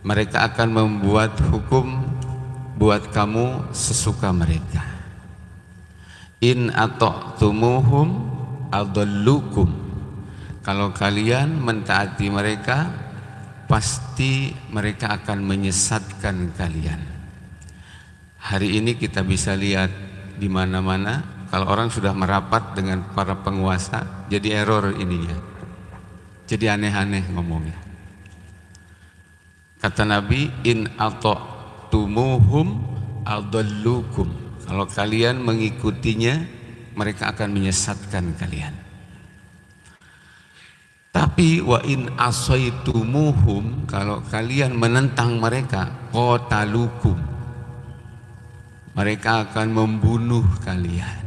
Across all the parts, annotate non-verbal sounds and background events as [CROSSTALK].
mereka akan membuat hukum buat kamu sesuka mereka. In ata'tumuhum adallukum. Kalau kalian mentaati mereka pasti mereka akan menyesatkan kalian. Hari ini kita bisa lihat di mana-mana kalau orang sudah merapat dengan para penguasa jadi error ininya. Jadi aneh-aneh ngomongnya kata Nabi in ata'tumuhum adallukum. Kalau kalian mengikutinya mereka akan menyesatkan kalian. Tapi wa in asaitumuhum kalau kalian menentang mereka qatalukum. Mereka akan membunuh kalian.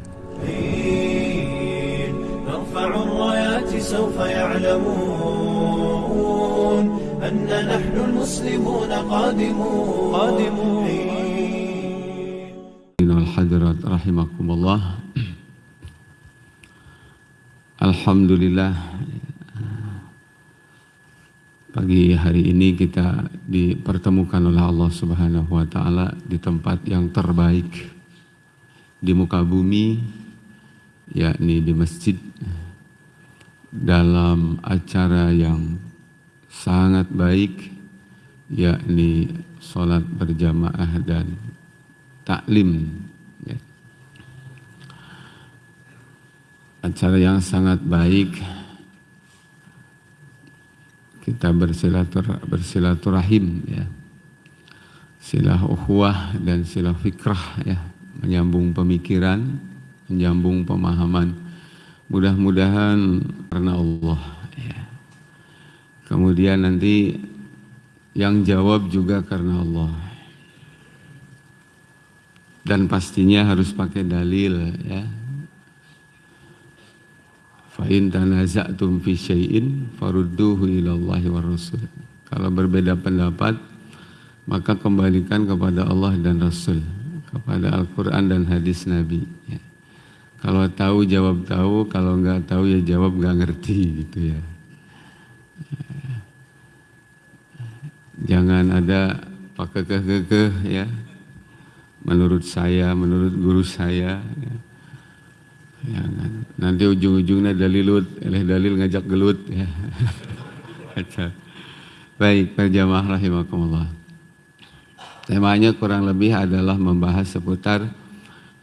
Hadirat rahimakumullah Alhamdulillah Pagi hari ini kita dipertemukan oleh Allah Subhanahu wa taala di tempat yang terbaik di muka bumi yakni di masjid dalam acara yang sangat baik yakni sholat berjamaah dan taklim ya. acara yang sangat baik kita bersilatur, bersilaturahim ya silah ukhuwah dan silah fikrah ya menyambung pemikiran menyambung pemahaman mudah-mudahan karena Allah kemudian nanti yang jawab juga karena Allah dan pastinya harus pakai dalil ya Fa in tanaza'tum fi syai'in farudduhu ilallahi wa rasul. Kalau berbeda pendapat, maka kembalikan kepada Allah dan Rasul, kepada Al-Quran dan hadis Nabi. Ya. Kalau tahu jawab tahu, kalau nggak tahu ya jawab nggak ngerti gitu ya. Jangan ada pakai kekeh ya. Menurut saya, menurut guru saya. Ya Ya, nanti ujung-ujungnya dalilut, oleh dalil ngajak gelut. Ya. [LAUGHS] Baik, perjamaah rahimakumullah. Temanya kurang lebih adalah membahas seputar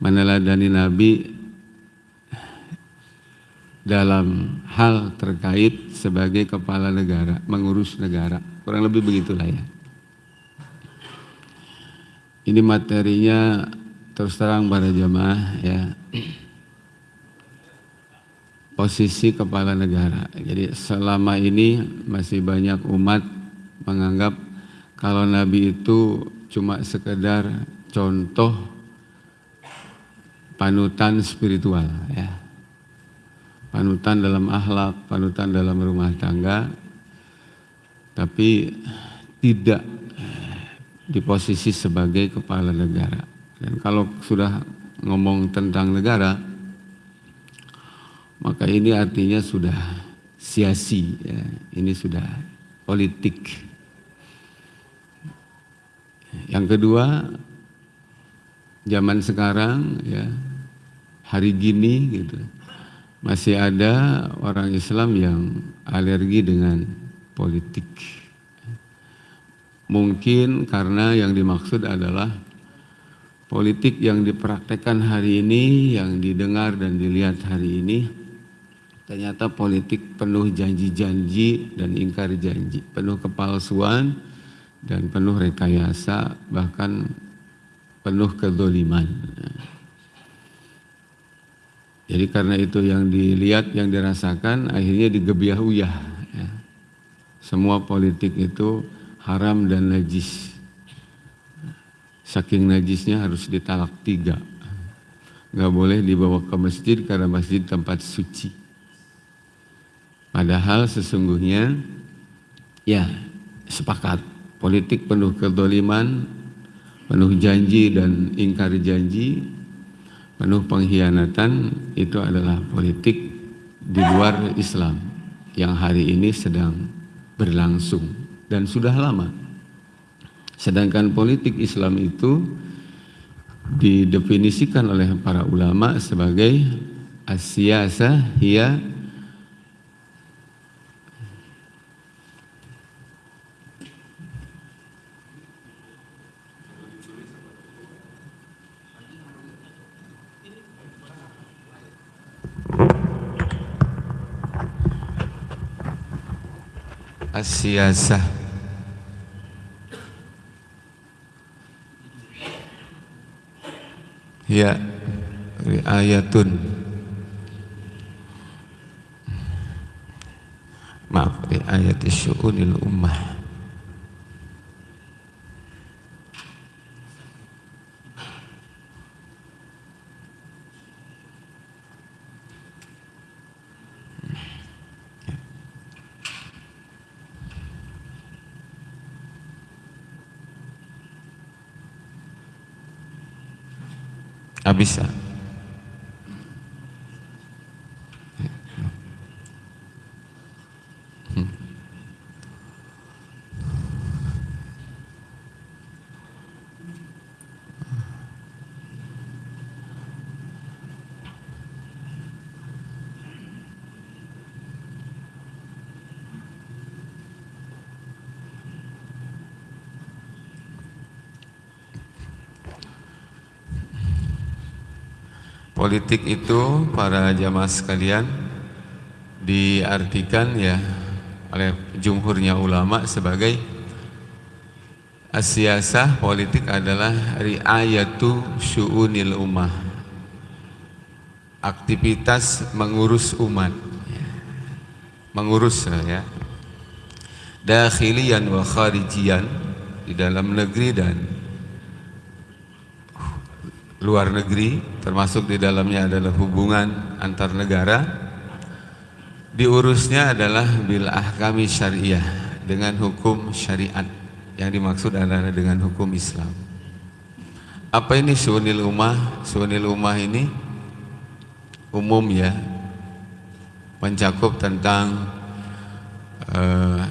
meneladani Nabi dalam hal terkait sebagai kepala negara, mengurus negara. Kurang lebih begitulah ya. Ini materinya terus terang para jamaah ya posisi kepala negara. Jadi selama ini masih banyak umat menganggap kalau Nabi itu cuma sekedar contoh panutan spiritual ya. Panutan dalam akhlak, panutan dalam rumah tangga tapi tidak di posisi sebagai kepala negara. Dan kalau sudah ngomong tentang negara, maka ini artinya sudah siasi, ya. ini sudah politik. Yang kedua, zaman sekarang ya hari gini gitu masih ada orang Islam yang alergi dengan politik. Mungkin karena yang dimaksud adalah politik yang dipraktekkan hari ini, yang didengar dan dilihat hari ini Ternyata politik penuh janji-janji dan ingkar janji, penuh kepalsuan dan penuh rekayasa, bahkan penuh kedoliman. Jadi karena itu yang dilihat, yang dirasakan, akhirnya digebiah-uyah. Ya. Semua politik itu haram dan najis. Saking najisnya harus ditalak tiga. Gak boleh dibawa ke masjid karena masjid tempat suci. Padahal sesungguhnya ya sepakat politik penuh kedoliman, penuh janji dan ingkar janji, penuh pengkhianatan itu adalah politik di luar Islam yang hari ini sedang berlangsung dan sudah lama. Sedangkan politik Islam itu didefinisikan oleh para ulama sebagai asyasa hiya asyasah ya riayatun. Maaf riayat syu'unil ummah Ah, bisa. Hmm. Politik itu para jamaah sekalian diartikan ya oleh jumhurnya ulama sebagai asyasah politik adalah riayatu syu'unil ummah. Aktivitas mengurus umat. Mengurus ya. Dakhilian wa kharijian di dalam negeri dan luar negeri termasuk di dalamnya adalah hubungan antar negara diurusnya adalah bil ahkami syariah dengan hukum syariat yang dimaksud adalah dengan hukum Islam. Apa ini sunil ummah? Sunil ummah ini umum ya mencakup tentang uh,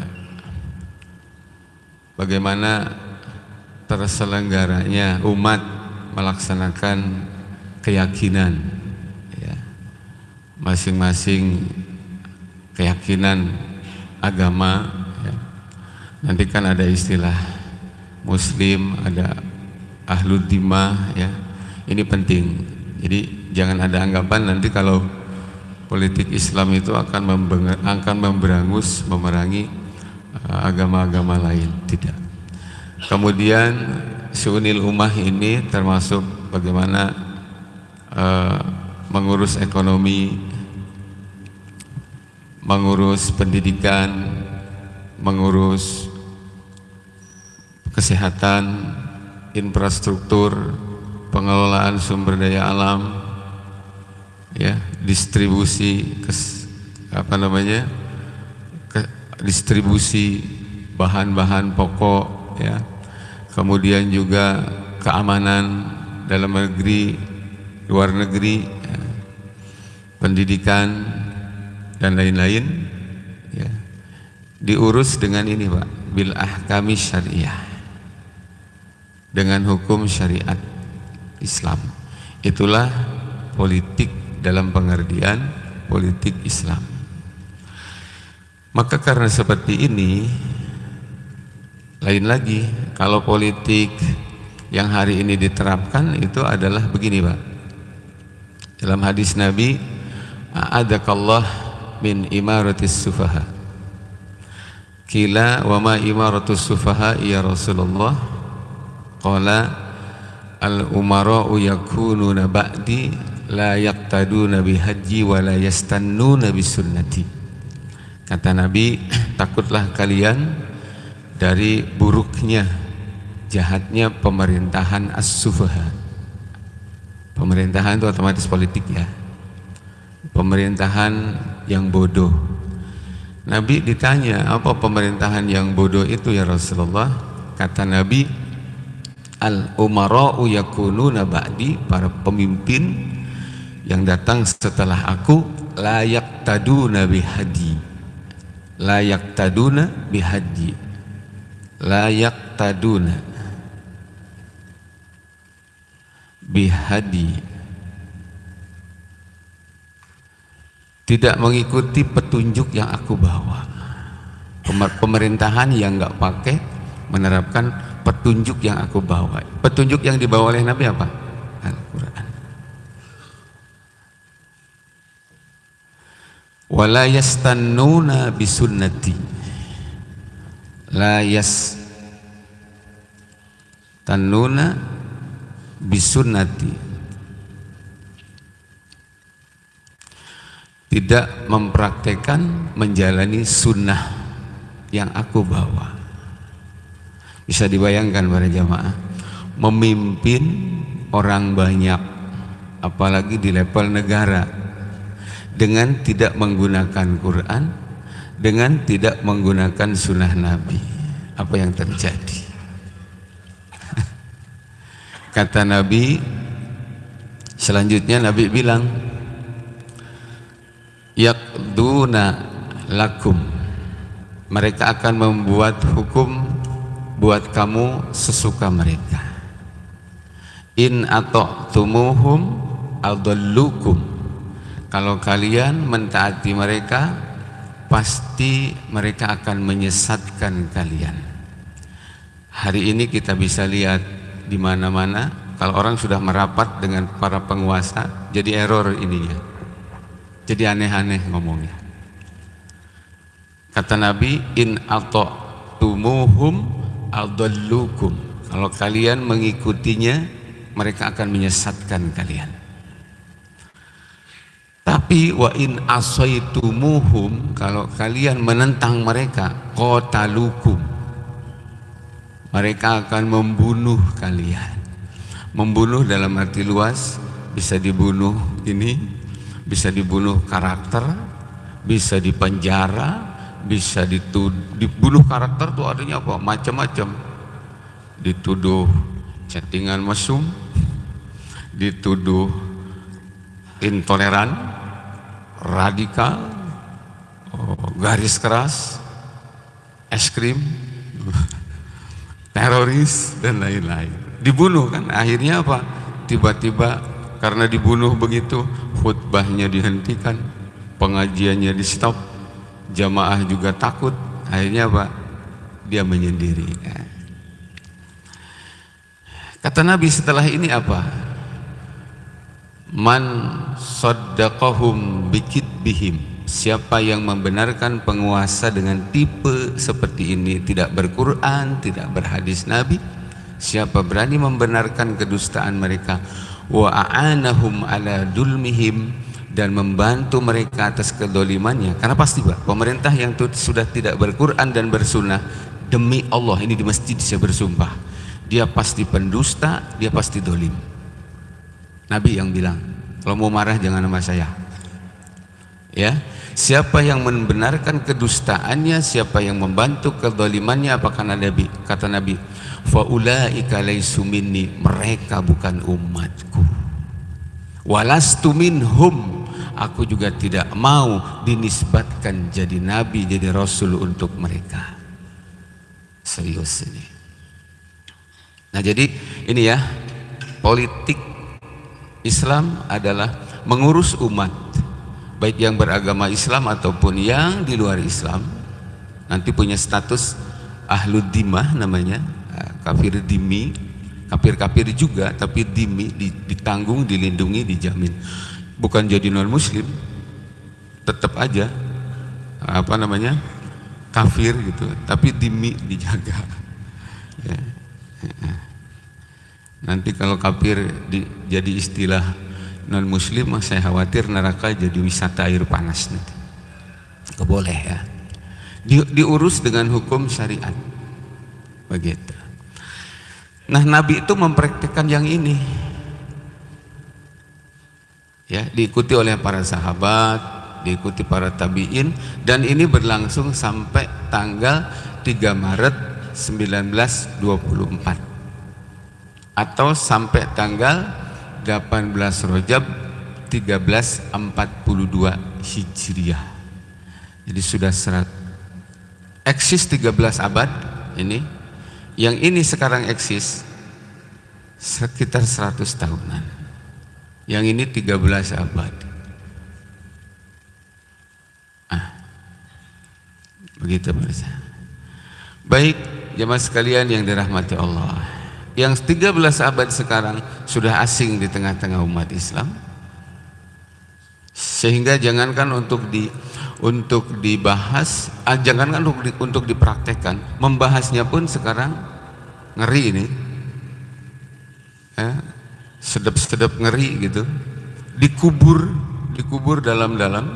bagaimana terselenggaranya umat melaksanakan keyakinan ya. Masing-masing keyakinan agama ya. nanti kan ada istilah muslim ada ahlu dimah ya. Ini penting. Jadi jangan ada anggapan nanti kalau politik Islam itu akan akan memberangus memerangi uh, agama-agama lain. Tidak. Kemudian Sunil Ummah ini termasuk bagaimana uh, mengurus ekonomi, mengurus pendidikan, mengurus kesehatan, infrastruktur, pengelolaan sumber daya alam, ya distribusi kes, apa namanya ke, distribusi bahan-bahan pokok, ya kemudian juga keamanan dalam negeri, luar negeri, ya, pendidikan dan lain-lain, ya, diurus dengan ini pak, bil ahkami syariah, dengan hukum syariat Islam. Itulah politik dalam pengertian politik Islam. Maka karena seperti ini lain lagi, kalau politik yang hari ini diterapkan itu adalah begini Pak. Dalam hadis Nabi, A'adakallah min imaratis sufaha. Kila wa ma imaratus sufaha ya Rasulullah. Qala al-umara'u yakununa ba'di la yaqtaduna bihaji wa la yastannuna bisunnati. Kata Nabi, [CLEARS THROAT] takutlah kalian dari buruknya jahatnya pemerintahan as-sufaha. Pemerintahan itu otomatis politik ya. Pemerintahan yang bodoh. Nabi ditanya apa pemerintahan yang bodoh itu ya Rasulullah? Kata Nabi al-umara'u yakununa ba'di para pemimpin yang datang setelah aku layak taduna bihadi layak taduna bihadi layak taduna bihadi. Tidak mengikuti petunjuk yang aku bawa. Pemerintahan yang nggak pakai menerapkan petunjuk yang aku bawa. Petunjuk yang dibawa oleh Nabi apa? Al-Quran. Wala yastannuna bisunnati. La yas tannuna bisunnati. Tidak mempraktekkan menjalani sunnah yang aku bawa. Bisa dibayangkan para jamaah memimpin orang banyak apalagi di level negara dengan tidak menggunakan Quran dengan tidak menggunakan sunnah Nabi. Apa yang terjadi Kata Nabi Selanjutnya Nabi bilang Yakduna lakum. Mereka akan membuat hukum Buat kamu sesuka mereka. In atau tumuhum adallukum. Kalau kalian mentaati mereka Pasti mereka akan menyesatkan kalian. Hari ini kita bisa lihat di mana-mana kalau orang sudah merapat dengan para penguasa jadi error ininya. Jadi aneh-aneh ngomongnya. Kata Nabi in atau tumuhum adallukum. Kalau kalian mengikutinya mereka akan menyesatkan kalian. Tapi wa in asaitumuhum kalau kalian menentang mereka qatalukum mereka akan membunuh kalian. Membunuh dalam arti luas bisa dibunuh ini bisa dibunuh karakter bisa dipenjara bisa dibunuh karakter itu adanya apa? Macam-macam. Dituduh chattingan mesum dituduh intoleran radikal oh, garis keras es krim [LAUGHS] teroris dan lain-lain. Dibunuh kan? Akhirnya apa? Tiba-tiba karena dibunuh begitu khutbahnya dihentikan pengajiannya di stop jamaah juga takut. Akhirnya apa? Dia menyendiri kata Nabi setelah ini apa? Man saddaqahum bikit bihim Siapa yang membenarkan penguasa dengan tipe seperti ini tidak berquran, tidak berhadis Nabi, siapa berani membenarkan kedustaan mereka? Wa a'anahum ala dulmihim dan membantu mereka atas kedolimannya. Karena pasti Pak pemerintah yang sudah tidak berquran dan bersunnah demi Allah ini di masjid saya bersumpah. Dia pasti pendusta dia pasti dolim. Nabi yang bilang kalau mau marah jangan sama saya. Ya Siapa yang membenarkan kedustaannya, siapa yang membantu kezalimannya, apakah Nabi? Kata Nabi, faulaika laisu minni, mereka bukan umatku. Walastu minhum, aku juga tidak mau dinisbatkan jadi nabi, jadi rasul untuk mereka. Serius ini. Nah, jadi ini ya, politik Islam adalah mengurus umat baik yang beragama Islam ataupun yang di luar Islam nanti punya status ahlu dimah namanya. Eh, kafir dimi kafir-kafir juga tapi dimi ditanggung dilindungi dijamin. Bukan jadi non muslim tetap aja apa namanya kafir gitu. Tapi dimi dijaga. Ya. nanti kalau kafir di, jadi istilah non muslim saya khawatir neraka jadi wisata air panas nanti. Keboleh ya. Di, diurus dengan hukum syariat. Begitu. Nah nabi itu mempraktikkan yang ini. Ya diikuti oleh para sahabat diikuti para tabiin dan ini berlangsung sampai tanggal 3 Maret 1924 atau sampai tanggal 18 Rojab 1342 Hijriah jadi sudah serat eksis 13 abad ini yang ini sekarang eksis sekitar 100 tahunan. Yang ini 13 abad. Ah, begitu Pak Baik, jemaah sekalian yang dirahmati Allah. Yang 13 abad sekarang sudah asing di tengah-tengah umat Islam. Sehingga jangankan untuk di untuk dibahas, ah, jangankan untuk di, untuk dipraktekkan, membahasnya pun sekarang ngeri ini. Ya, sedap-sedap ngeri gitu. Dikubur, dikubur dalam-dalam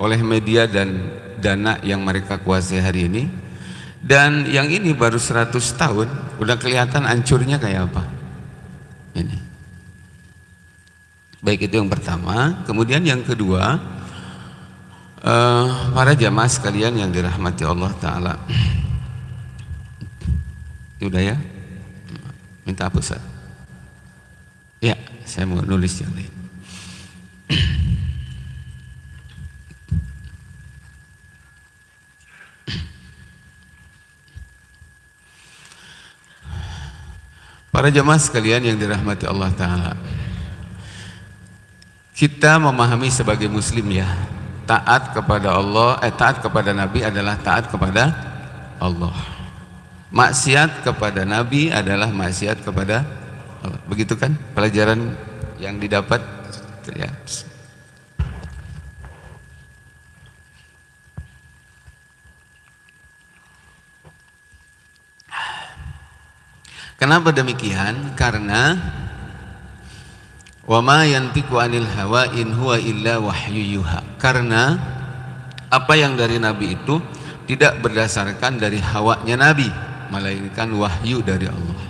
oleh media dan dana yang mereka kuasai hari ini. Dan yang ini baru 100 tahun, udah kelihatan hancurnya kayak apa. Ini. Baik itu yang pertama, kemudian yang kedua, Uh, para jamaah sekalian yang dirahmati Allah Ta'ala Udah ya? Minta apa Ustaz? Ya, saya mau nulis yang lain Para jamaah sekalian yang dirahmati Allah Ta'ala. Kita memahami sebagai muslim ya taat kepada Allah eh taat kepada Nabi adalah taat kepada Allah. Maksiat kepada Nabi adalah maksiat kepada Allah. Begitu kan pelajaran yang didapat? Ya Kenapa demikian? Karena Wa ma yantiqu anil hawa in huwa illa wahyu yuha. Karena apa yang dari Nabi itu tidak berdasarkan dari hawanya Nabi, melainkan wahyu dari Allah.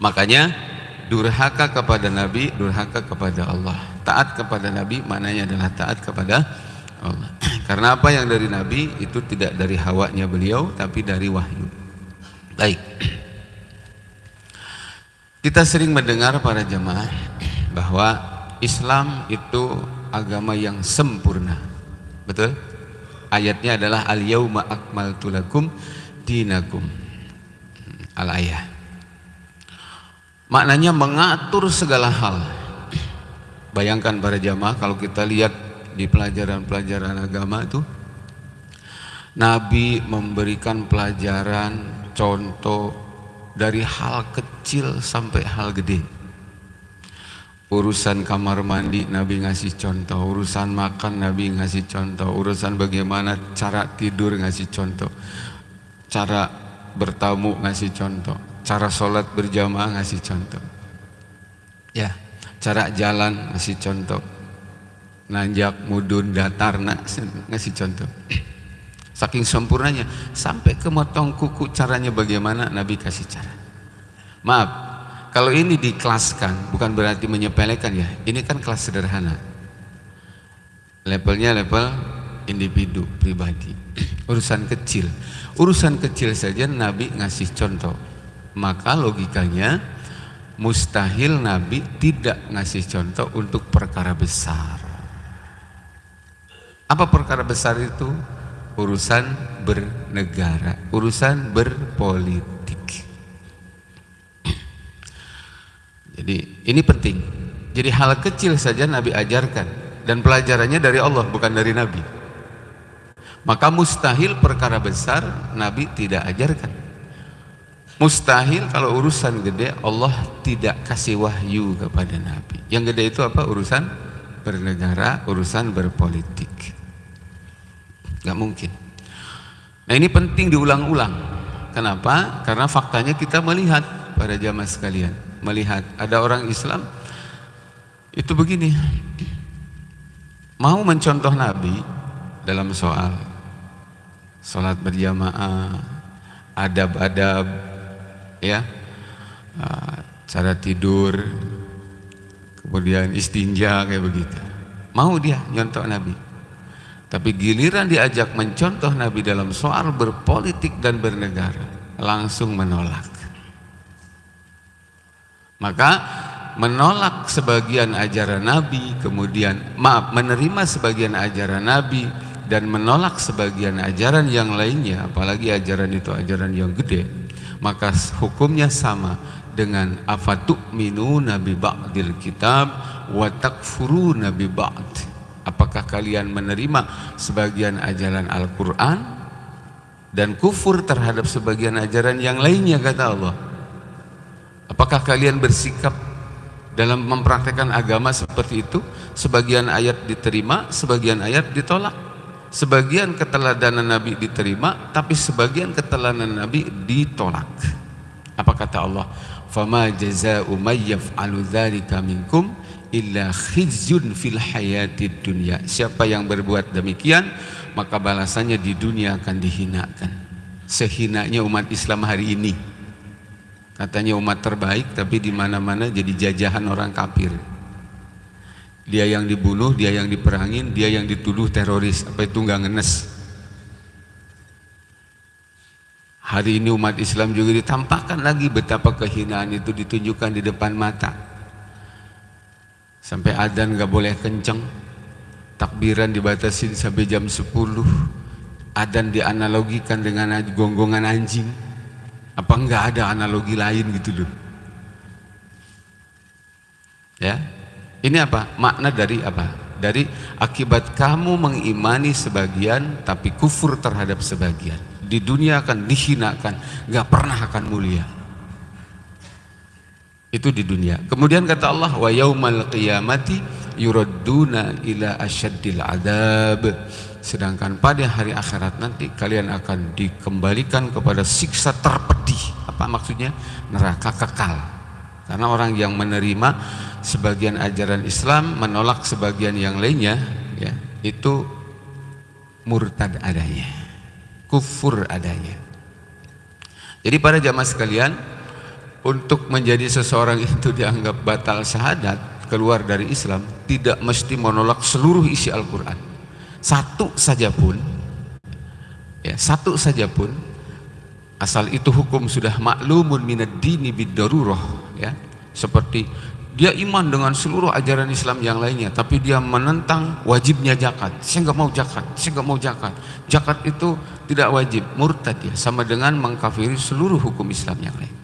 Makanya durhaka kepada Nabi, durhaka kepada Allah. Taat kepada Nabi maknanya adalah taat kepada Allah. [CLEARS THROAT] Karena apa yang dari Nabi itu tidak dari hawanya beliau tapi dari wahyu. Baik. [CLEARS THROAT] Kita sering mendengar para jemaah bahwa Islam itu agama yang sempurna. Betul? Ayatnya adalah al-yauma akmaltu lakum dinakum. Al-ayah. Maknanya mengatur segala hal. Bayangkan para jamaah kalau kita lihat di pelajaran-pelajaran agama itu Nabi memberikan pelajaran contoh dari hal kecil sampai hal gede. Urusan kamar mandi Nabi ngasih contoh. Urusan makan Nabi ngasih contoh. Urusan bagaimana cara tidur ngasih contoh. Cara bertamu ngasih contoh. Cara sholat berjamaah ngasih contoh. Ya cara jalan ngasih contoh. Nanjak mudun datar ngasih contoh Saking sempurnanya sampai ke motong kuku caranya bagaimana Nabi kasih cara. Maaf, kalau ini dikelaskan bukan berarti menyepelekan ya. Ini kan kelas sederhana. Levelnya level individu pribadi. [CLEARS THROAT] Urusan kecil. Urusan kecil saja Nabi ngasih contoh. Maka logikanya mustahil Nabi tidak ngasih contoh untuk perkara besar. Apa perkara besar itu? Urusan bernegara, urusan berpolitik. Jadi ini penting. Jadi hal kecil saja Nabi ajarkan dan pelajarannya dari Allah bukan dari Nabi. Maka mustahil perkara besar Nabi tidak ajarkan. Mustahil kalau urusan gede Allah tidak kasih wahyu kepada Nabi. Yang gede itu apa? Urusan bernegara, urusan berpolitik nggak mungkin. Nah ini penting diulang-ulang. Kenapa? Karena faktanya kita melihat pada jamaah sekalian, melihat ada orang Islam itu begini, mau mencontoh Nabi dalam soal sholat berjamaah, adab-adab, ya, ah, cara tidur, kemudian istinja kayak begitu. Mau dia nyontok Nabi. Tapi giliran diajak mencontoh Nabi dalam soal berpolitik dan bernegara, langsung menolak. Maka menolak sebagian ajaran Nabi, kemudian maaf menerima sebagian ajaran Nabi dan menolak sebagian ajaran yang lainnya, apalagi ajaran itu ajaran yang gede, maka hukumnya sama dengan afatuk minu nabi ba'dil kitab wa takfuruna bi ba'd apakah kalian menerima sebagian ajaran Al-Qur'an dan kufur terhadap sebagian ajaran yang lainnya kata Allah? Apakah kalian bersikap dalam mempraktekkan agama seperti itu? Sebagian ayat diterima sebagian ayat ditolak. Sebagian keteladanan Nabi diterima tapi sebagian keteladanan Nabi ditolak. Apa kata Allah? Fama jazaa'u may yaf'alu dzalika minkum illa khizyun fil hayatid dunya siapa yang berbuat demikian maka balasannya di dunia akan dihinakan sehinanya umat Islam hari ini Katanya umat terbaik tapi di mana-mana jadi jajahan orang kafir. Dia yang dibunuh, dia yang diperangin, dia yang dituduh teroris. Apa itu nggak ngenes? Hari ini umat Islam juga ditampakkan lagi betapa kehinaan itu ditunjukkan di depan mata. Sampai adan nggak boleh kenceng, takbiran dibatasin sampai jam 10, adan dianalogikan dengan gonggongan anjing apa enggak ada analogi lain gitu loh? Ya. Ini apa? Makna dari apa? Dari akibat kamu mengimani sebagian tapi kufur terhadap sebagian. Di dunia akan dihinakan, enggak pernah akan mulia. Itu di dunia. Kemudian kata Allah, wa yaumal qiyamati yuradduna ila asyaddil adab. Sedangkan pada hari akhirat nanti kalian akan dikembalikan kepada siksa terpedih. Apa maksudnya? Neraka kekal. Karena orang yang menerima sebagian ajaran Islam menolak sebagian yang lainnya ya itu murtad adanya kufur adanya. Jadi para jamaah sekalian untuk menjadi seseorang itu dianggap batal syahadat keluar dari Islam tidak mesti menolak seluruh isi Al-Quran. Satu saja pun ya satu saja pun asal itu hukum sudah maklumun minad dini bidarurah ya. Seperti dia iman dengan seluruh ajaran Islam yang lainnya tapi dia menentang wajibnya zakat. Saya nggak mau zakat saya nggak mau zakat. Zakat itu tidak wajib murtad ya sama dengan mengkafiri seluruh hukum Islam yang lain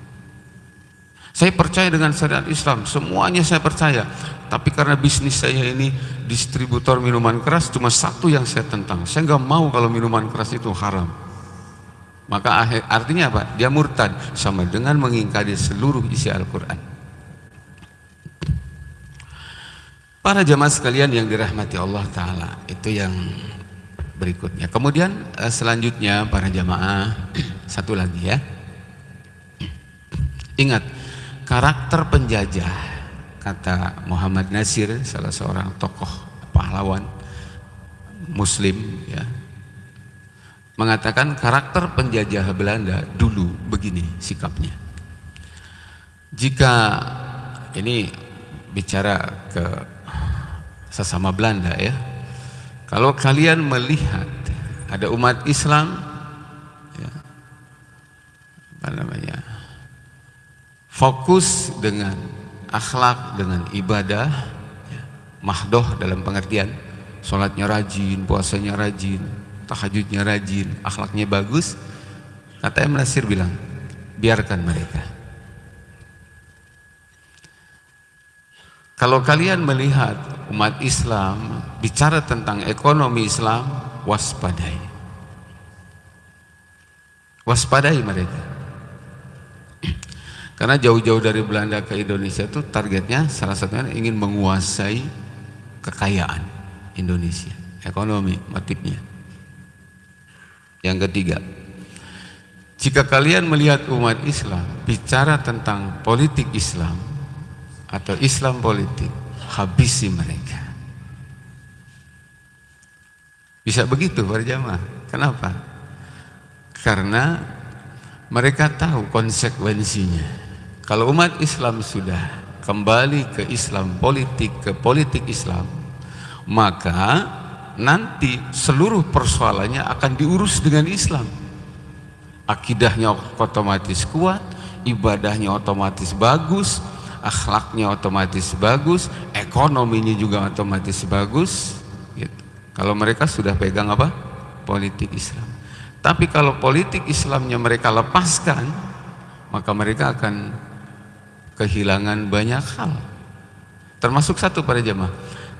saya percaya dengan syariat Islam, semuanya saya percaya. Tapi karena bisnis saya ini distributor minuman keras, cuma satu yang saya tentang. Saya nggak mau kalau minuman keras itu haram. Maka artinya apa? Dia murtad sama dengan mengingkari seluruh isi Al-Quran. Para jamaah sekalian yang dirahmati Allah Ta'ala, itu yang berikutnya. Kemudian eh, selanjutnya para jamaah, [CLEARS THROAT] satu lagi ya. Ingat, karakter penjajah kata Muhammad Nasir salah seorang tokoh pahlawan muslim ya mengatakan karakter penjajah Belanda dulu begini sikapnya. Jika ini bicara ke sesama Belanda ya kalau kalian melihat ada umat Islam ya, apa namanya fokus dengan akhlak dengan ibadah ya, mahdoh dalam pengertian. Sholatnya rajin puasanya rajin tahajudnya rajin akhlaknya bagus. Kata M. Nasir bilang biarkan mereka. Kalau kalian melihat umat Islam bicara tentang ekonomi Islam waspadai. Waspadai mereka karena jauh-jauh dari Belanda ke Indonesia itu targetnya salah satunya ingin menguasai kekayaan Indonesia, ekonomi motifnya. Yang ketiga, jika kalian melihat umat Islam bicara tentang politik Islam atau Islam politik, habisi mereka. Bisa begitu para jamaah. Kenapa? Karena mereka tahu konsekuensinya. Kalau umat Islam sudah kembali ke Islam politik, ke politik Islam, maka nanti seluruh persoalannya akan diurus dengan Islam. Akidahnya otomatis kuat, ibadahnya otomatis bagus, akhlaknya otomatis bagus, ekonominya juga otomatis bagus. Gitu. Kalau mereka sudah pegang apa? Politik Islam. Tapi kalau politik Islamnya mereka lepaskan, maka mereka akan kehilangan banyak hal. Termasuk satu pada jemaah.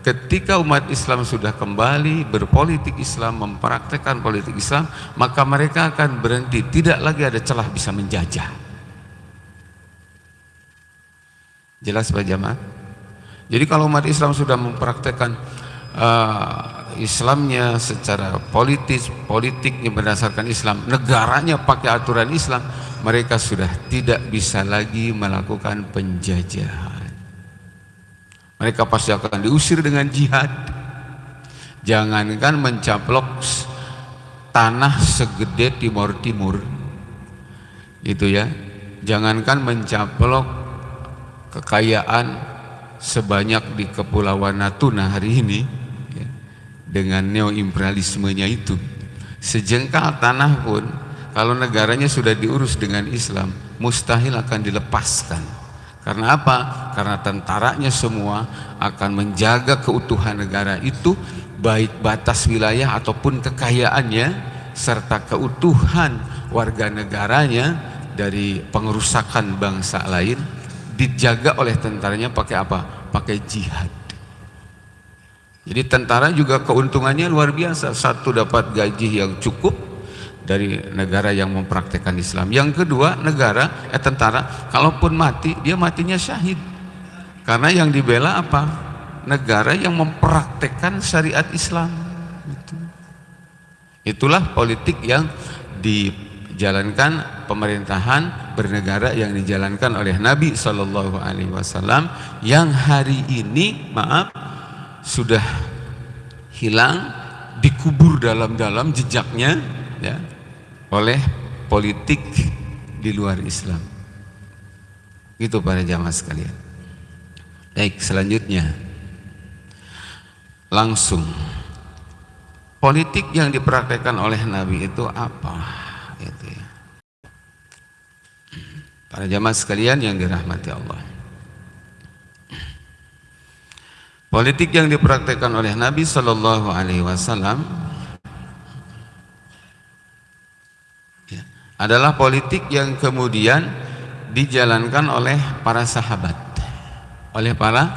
Ketika umat Islam sudah kembali berpolitik Islam, mempraktekkan politik Islam, maka mereka akan berhenti. Tidak lagi ada celah bisa menjajah. Jelas Pak Jamaah? Jadi kalau umat Islam sudah mempraktekkan uh, Islamnya secara politis, politiknya berdasarkan Islam, negaranya pakai aturan Islam, mereka sudah tidak bisa lagi melakukan penjajahan. Mereka pasti akan diusir dengan jihad. Jangankan mencaplok tanah segede Timur Timur. Itu ya. Jangankan mencaplok kekayaan sebanyak di Kepulauan Natuna hari ini dengan neoimperialismenya itu. Sejengkal tanah pun kalau negaranya sudah diurus dengan Islam mustahil akan dilepaskan karena apa? Karena tentaranya semua akan menjaga keutuhan negara itu baik batas wilayah ataupun kekayaannya serta keutuhan warga negaranya dari pengerusakan bangsa lain dijaga oleh tentaranya pakai apa? Pakai jihad. Jadi tentara juga keuntungannya luar biasa. Satu dapat gaji yang cukup, dari negara yang mempraktekkan Islam. Yang kedua, negara eh tentara kalaupun mati, dia matinya syahid. Karena yang dibela apa? Negara yang mempraktekkan syariat Islam. Itu. Itulah politik yang dijalankan pemerintahan bernegara yang dijalankan oleh Nabi Shallallahu Alaihi Wasallam yang hari ini maaf sudah hilang dikubur dalam-dalam jejaknya ya oleh politik di luar Islam. Itu para jamaah sekalian. Baik, selanjutnya langsung politik yang dipraktekkan oleh Nabi itu apa? Itu ya. Para jamaah sekalian yang dirahmati Allah. Politik yang dipraktekkan oleh Nabi Shallallahu Alaihi Wasallam adalah politik yang kemudian dijalankan oleh para sahabat. Oleh para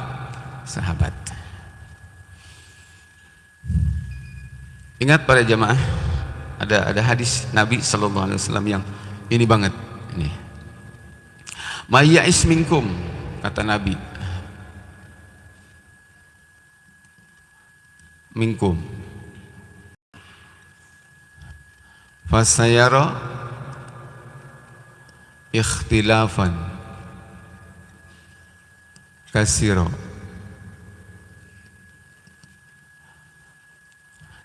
sahabat. Ingat para jemaah ada ada hadis Nabi Shallallahu Alaihi Wasallam yang ini banget ini. Maya isminkum kata Nabi minkum fasayara ikhtilafan kasiro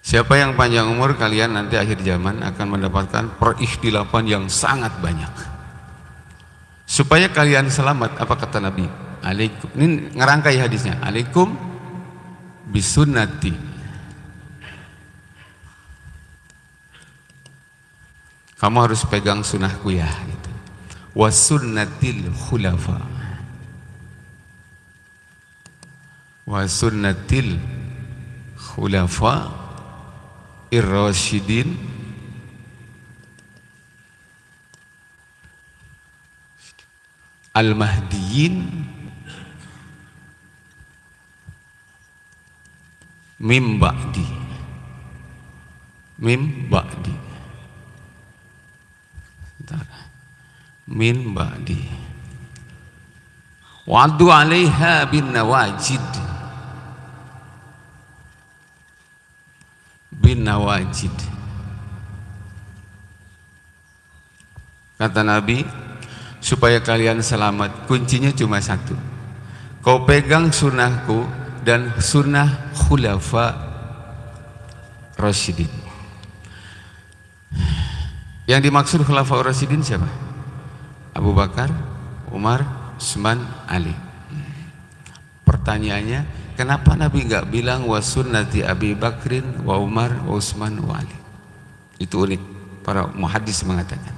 Siapa yang panjang umur kalian nanti akhir zaman akan mendapatkan perikhtilafan yang sangat banyak. Supaya kalian selamat, apa kata Nabi? Alaikum. Ini ngerangkai hadisnya. Alaikum bisunnati. Kamu harus pegang sunnahku ya. Gitu. Wa sunnatil khulafa. Wa sunnatil khulafa ir-rasyidin. Al-mahdiyin mim ba'di. Mim ba'di min ba'di. Wa'adu 'alaiha bin nawajid. Bin nawajid. Kata Nabi supaya kalian selamat kuncinya cuma satu. Kau pegang sunnahku dan sunnah khulafa Rasyidin yang dimaksud khulafa Rasyidin siapa? Abu Bakar, Umar, Utsman, Ali. Pertanyaannya, kenapa Nabi nggak bilang wa sunnati Abi Bakrin wa Umar wa Utsman wa Ali? Itu unik. Para muhadis mengatakan.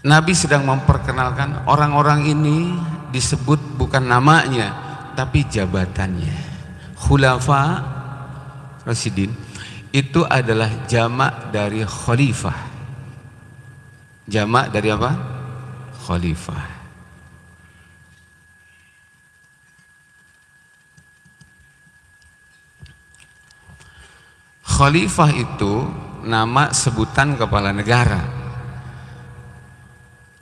Nabi sedang memperkenalkan orang-orang ini disebut bukan namanya, tapi jabatannya. Khulafa Rasidin itu adalah jamak dari khalifah. Jamak dari apa? khalifah. Khalifah itu nama sebutan kepala negara.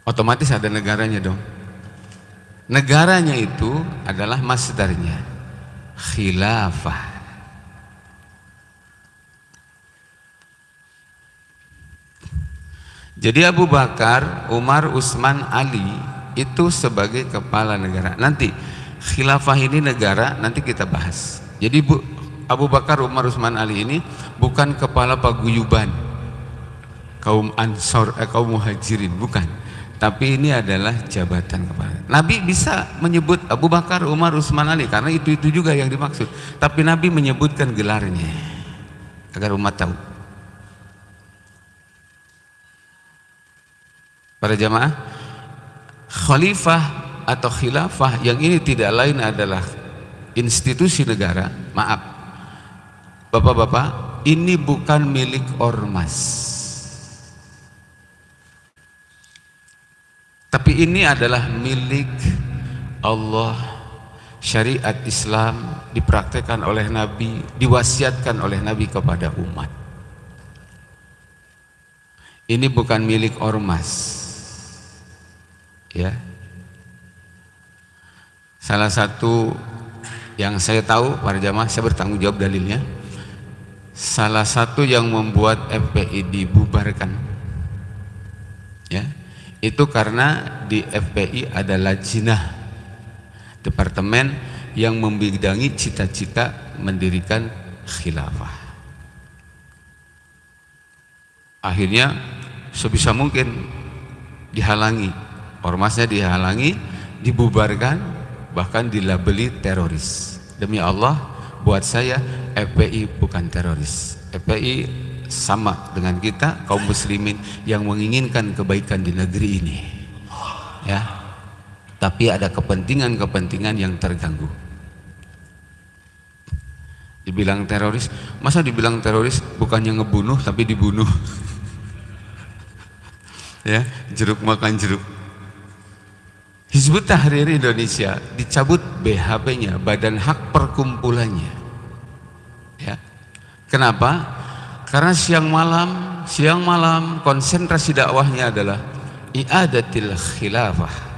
Otomatis ada negaranya dong. Negaranya itu adalah masdarnya. Khilafah. Jadi Abu Bakar, Umar, Utsman, Ali itu sebagai kepala negara. Nanti khilafah ini negara nanti kita bahas. Jadi Bu, Abu Bakar, Umar, Utsman, Ali ini bukan kepala paguyuban kaum Ansor, eh, kaum Muhajirin, bukan. Tapi ini adalah jabatan kepala. Nabi bisa menyebut Abu Bakar, Umar, Utsman, Ali karena itu itu juga yang dimaksud. Tapi Nabi menyebutkan gelarnya agar umat tahu. Para jamaah, khalifah atau khilafah yang ini tidak lain adalah institusi negara, maaf. Bapak-bapak, ini bukan milik ormas. Tapi ini adalah milik Allah. Syariat Islam dipraktekkan oleh Nabi, diwasiatkan oleh Nabi kepada umat. Ini bukan milik ormas ya. Salah satu yang saya tahu para jamaah saya bertanggung jawab dalilnya. Salah satu yang membuat FPI dibubarkan. Ya. Itu karena di FPI ada lajinah departemen yang membidangi cita-cita mendirikan khilafah. Akhirnya sebisa mungkin dihalangi ormasnya dihalangi dibubarkan bahkan dilabeli teroris. Demi Allah buat saya FPI bukan teroris. FPI sama dengan kita kaum muslimin yang menginginkan kebaikan di negeri ini. Ya. Tapi ada kepentingan-kepentingan yang terganggu. Dibilang teroris masa dibilang teroris bukannya ngebunuh tapi dibunuh? [LAUGHS] Ya jeruk makan jeruk Hizbut Tahrir Indonesia dicabut BHP-nya, Badan Hak Perkumpulannya. Ya. Kenapa? Karena siang malam, siang malam konsentrasi dakwahnya adalah i'adatil khilafah.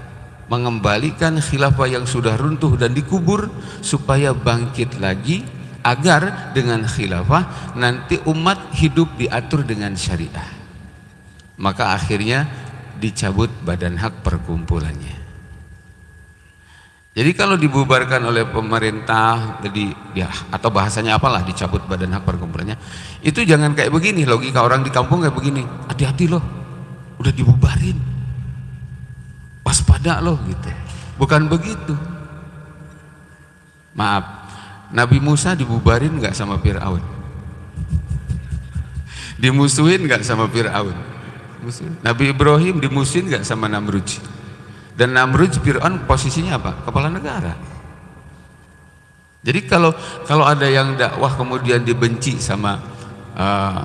Mengembalikan khilafah yang sudah runtuh dan dikubur supaya bangkit lagi agar dengan khilafah nanti umat hidup diatur dengan syariah. Maka akhirnya dicabut badan hak perkumpulannya. Jadi kalau dibubarkan oleh pemerintah, jadi ya atau bahasanya apalah dicabut badan hak perkumpulannya, itu jangan kayak begini logika orang di kampung kayak begini. Hati-hati loh, udah dibubarin, waspada loh gitu. Bukan begitu. Maaf, Nabi Musa dibubarin nggak sama Fir'aun? Dimusuhin nggak sama Fir'aun? Nabi Ibrahim dimusuhin nggak sama Namrud? Dan Namrud Fir'aun posisinya apa? Kepala negara. Jadi kalau kalau ada yang dakwah kemudian dibenci sama uh,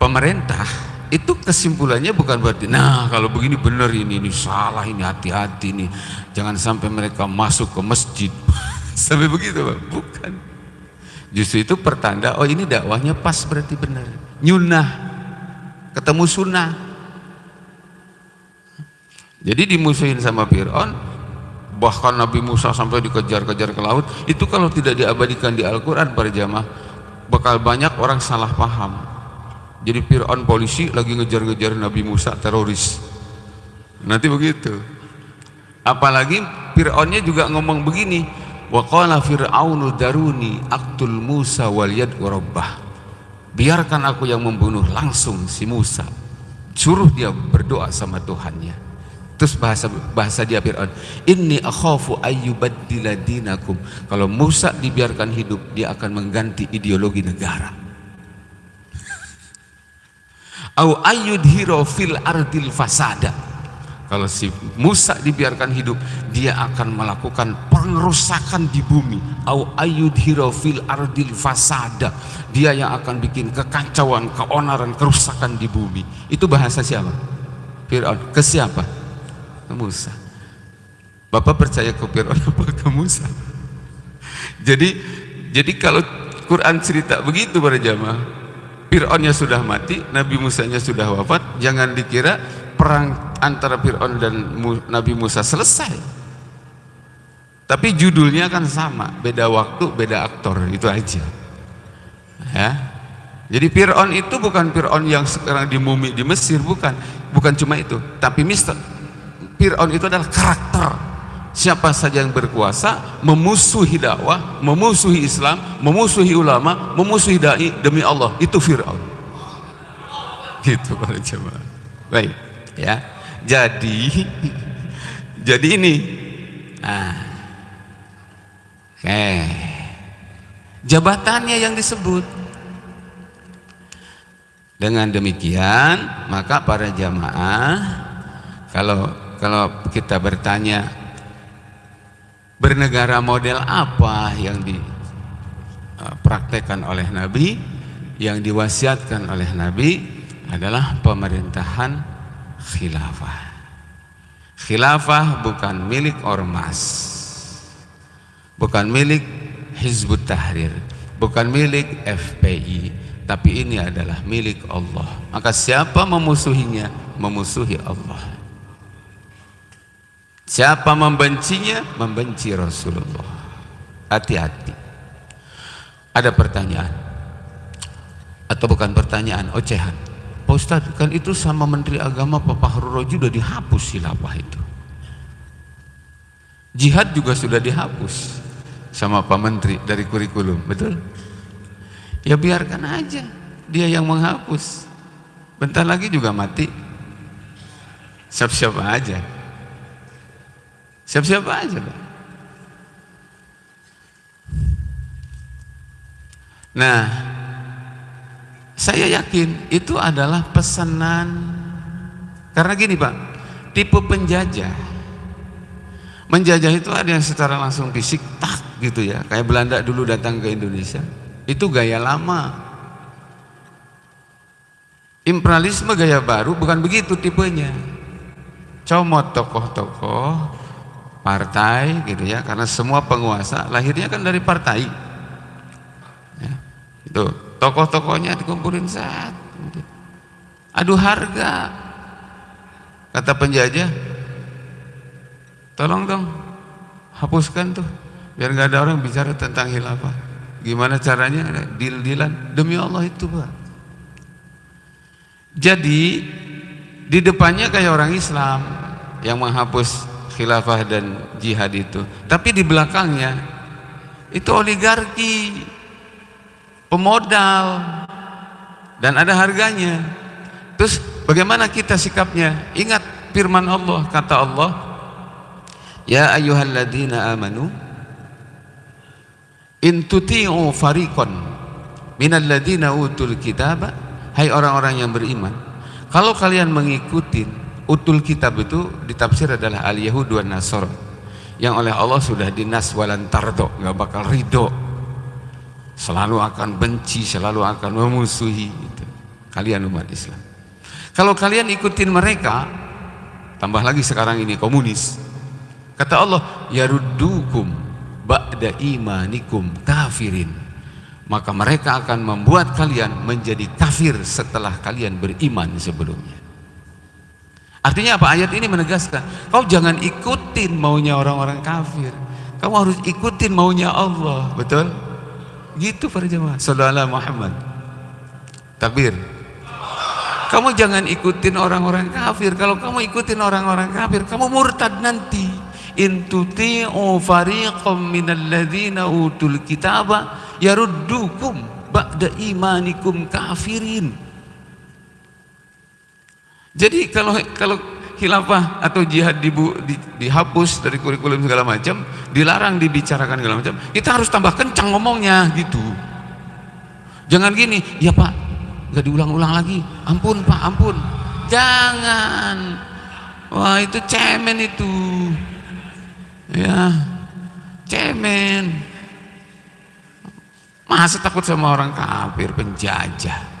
pemerintah, itu kesimpulannya bukan berarti nah kalau begini benar ini ini salah ini hati-hati nih. Jangan sampai mereka masuk ke masjid. [LAUGHS] Sampai begitu Pak. Bukan. Justru itu pertanda oh ini dakwahnya pas berarti benar. Nyunah. Ketemu sunnah jadi dimusuhin sama Fir'aun, bahkan Nabi Musa sampai dikejar-kejar ke laut, itu kalau tidak diabadikan di Al-Quran para jamaah, bakal banyak orang salah paham. Jadi Fir'aun polisi lagi ngejar-ngejar Nabi Musa teroris. Nanti begitu. Apalagi Fir'aunnya juga ngomong begini, wa qala fir'aunu daruni aktul Musa wal yad'u rabbah. Biarkan aku yang membunuh langsung si Musa. Suruh dia berdoa sama Tuhannya. Terus bahasa bahasa dia Fir'aun, "Inni akhafu ayyubaddila dinakum." Kalau Musa dibiarkan hidup, dia akan mengganti ideologi negara. [LAUGHS] Au ayyudhiro fil ardil fasada. Kalau si Musa dibiarkan hidup, dia akan melakukan pengerusakan di bumi. Au ayyudhiro fil ardil fasada. Dia yang akan bikin kekacauan, keonaran, kerusakan di bumi. Itu bahasa siapa? Fir'aun. Ke siapa? Ke Musa. Bapak percaya ke Fir'aun apa ke Musa? Jadi jadi kalau Quran cerita begitu pada jamaah, Fir'aunnya sudah mati, Nabi Musanya sudah wafat, jangan dikira perang antara Fir'aun dan Nabi Musa selesai. Tapi judulnya kan sama, beda waktu, beda aktor, itu aja. Ya. Jadi Fir'aun itu bukan Fir'aun yang sekarang dimumi di Mesir, bukan. Bukan cuma itu, tapi Mister Fir'aun itu adalah karakter siapa saja yang berkuasa memusuhi dakwah, memusuhi Islam, memusuhi ulama, memusuhi dai demi Allah itu Fir'aun. Gitu para jemaah. Baik, ya. Jadi [LAUGHS] jadi ini nah, oke. Jabatannya yang disebut. Dengan demikian, maka para jamaah kalau kalau kita bertanya bernegara model apa yang dipraktekkan oleh Nabi yang diwasiatkan oleh Nabi adalah pemerintahan khilafah. Khilafah bukan milik ormas bukan milik Hizbut Tahrir bukan milik FPI tapi ini adalah milik Allah. Maka siapa memusuhinya? Memusuhi Allah Siapa membencinya, membenci Rasulullah. Hati-hati. Ada pertanyaan. Atau bukan pertanyaan, ocehan. Pak Ustadz, kan itu sama Menteri Agama Pak Fahru Roji sudah dihapus silapah itu. Jihad juga sudah dihapus sama Pak Menteri dari kurikulum, betul? Ya biarkan aja dia yang menghapus. Bentar lagi juga mati. Siap-siap aja. Siapa-siapa aja Pak. Nah, saya yakin itu adalah pesanan karena gini Pak, tipe penjajah. Menjajah itu ada yang secara langsung fisik tak gitu ya, kayak Belanda dulu datang ke Indonesia. Itu gaya lama. Imperialisme gaya baru bukan begitu tipenya. Comot tokoh-tokoh partai gitu ya karena semua penguasa lahirnya kan dari partai. Ya, itu tokoh-tokohnya dikumpulin saat gitu. adu harga. Kata penjajah tolong dong hapuskan tuh biar nggak ada orang bicara tentang hilafah gimana caranya? Deal-dealan demi Allah itu pak. Jadi di depannya kayak orang Islam yang menghapus khilafah dan jihad itu. Tapi di belakangnya itu oligarki pemodal dan ada harganya. Terus bagaimana kita sikapnya? Ingat firman Allah kata Allah ya ayyuhalladzina amanu in tuti'u fariqan minalladzina utul kitaba. Hai orang-orang yang beriman kalau kalian mengikuti utul kitab itu ditafsir adalah al yahud wa nasor yang oleh Allah sudah dinas walan tardo nggak bakal ridho. Selalu akan benci selalu akan memusuhi itu. kalian umat Islam. Kalau kalian ikutin mereka tambah lagi sekarang ini komunis. Kata Allah yaruddukum ba'da imanikum kafirin. Maka mereka akan membuat kalian menjadi kafir setelah kalian beriman sebelumnya Artinya apa? Ayat ini menegaskan, kau jangan ikutin maunya orang-orang kafir. Kamu harus ikutin maunya Allah, betul? Gitu para jemaah. Saudara Muhammad. Takbir. Kamu jangan ikutin orang-orang kafir. Kalau kamu ikutin orang-orang kafir, kamu murtad nanti. In tuti'u fariqam minal ladzina utul kitaba yaruddukum ba'da imanikum kafirin. Jadi kalau kalau khilafah atau jihad dibu, di, dihapus dari kurikulum segala macam, dilarang dibicarakan segala macam, kita harus tambah kencang ngomongnya gitu. Jangan gini, ya Pak, nggak diulang-ulang lagi. Ampun Pak, ampun. Jangan. Wah itu cemen itu. Ya, cemen. Masa takut sama orang kafir, penjajah.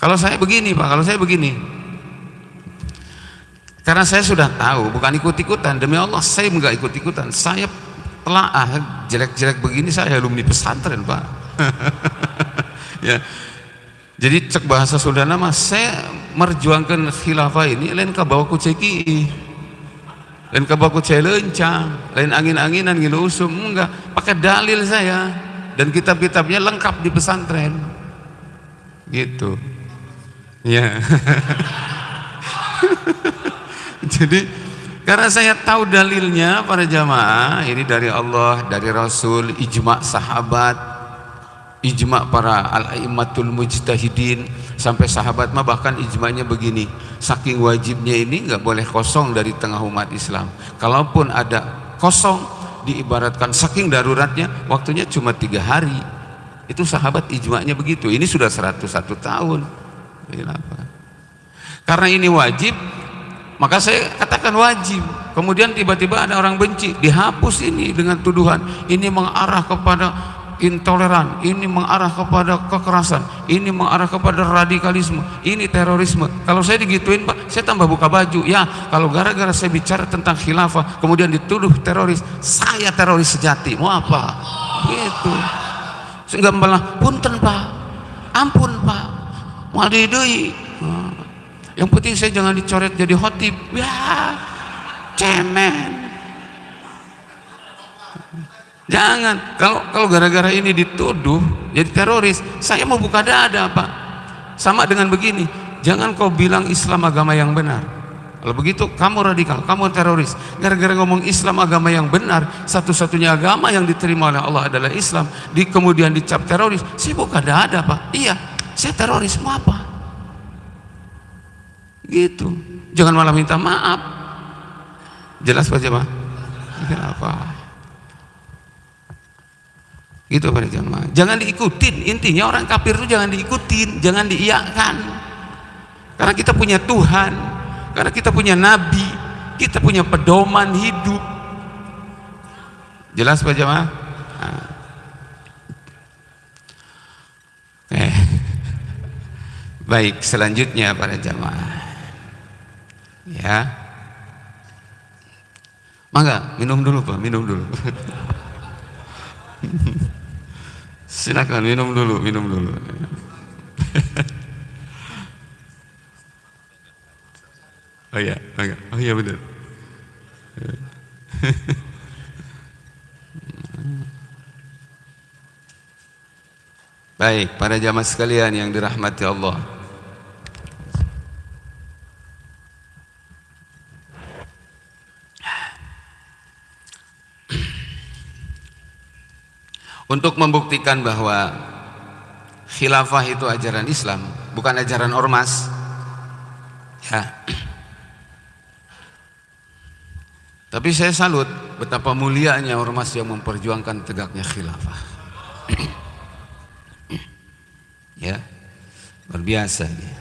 Kalau saya begini Pak, kalau saya begini. Karena saya sudah tahu, bukan ikut-ikutan. Demi Allah, saya enggak ikut-ikutan. Saya telah ah, jelek-jelek begini saya alumni pesantren, Pak. [LAUGHS] ya. Jadi cek bahasa Sunda nama saya merjuangkan khilafah ini lain bawa ku ceki. Lain bawa ku lencang, lain angin-anginan gitu usum enggak, pakai dalil saya dan kitab-kitabnya lengkap di pesantren. Gitu. Ya. [LAUGHS] Jadi karena saya tahu dalilnya para jamaah ini dari Allah, dari Rasul, ijma sahabat, ijma para al-aimatul mujtahidin sampai sahabat mah bahkan ijmanya begini saking wajibnya ini nggak boleh kosong dari tengah umat Islam. Kalaupun ada kosong diibaratkan saking daruratnya waktunya cuma tiga hari. Itu sahabat ijmanya begitu ini sudah 101 tahun karena ini wajib maka saya katakan wajib. Kemudian tiba-tiba ada orang benci dihapus ini dengan tuduhan ini mengarah kepada intoleran ini mengarah kepada kekerasan ini mengarah kepada radikalisme ini terorisme. Kalau saya digituin pak saya tambah buka baju. Ya kalau gara-gara saya bicara tentang khilafah kemudian dituduh teroris saya teroris sejati. Mau apa? Gitu. Sehingga malah punten pak. Ampun mau didui yang penting saya jangan dicoret jadi khotib. Ya cemen. Jangan. Kalau kalau gara-gara ini dituduh jadi teroris saya mau buka dada pak. Sama dengan begini jangan kau bilang Islam agama yang benar. Kalau begitu kamu radikal, kamu teroris. Gara-gara ngomong Islam agama yang benar satu-satunya agama yang diterima oleh Allah adalah Islam di kemudian dicap teroris saya buka dada pak. Iya saya teroris mau apa? Gitu. Jangan malah minta maaf. Jelas pak jemaah? Apa. Gitu pada jemaah. Jangan diikutin. Intinya orang kafir itu jangan diikutin jangan diiakan karena kita punya Tuhan karena kita punya Nabi kita punya pedoman hidup. Jelas pak jemaah nah. eh baik selanjutnya para jemaah Ya. Mangga, minum dulu Pak, minum dulu. [LAUGHS] Silakan minum dulu, minum dulu. [LAUGHS] oh iya, mangga. Oh iya benar. [LAUGHS] Baik, para jamaah sekalian yang dirahmati Allah. Untuk membuktikan bahwa khilafah itu ajaran Islam bukan ajaran ormas. Ya. [CLEARS THROAT] Tapi saya salut betapa mulianya ormas yang memperjuangkan tegaknya khilafah. [CLEARS THROAT] Ya. Luar biasa dia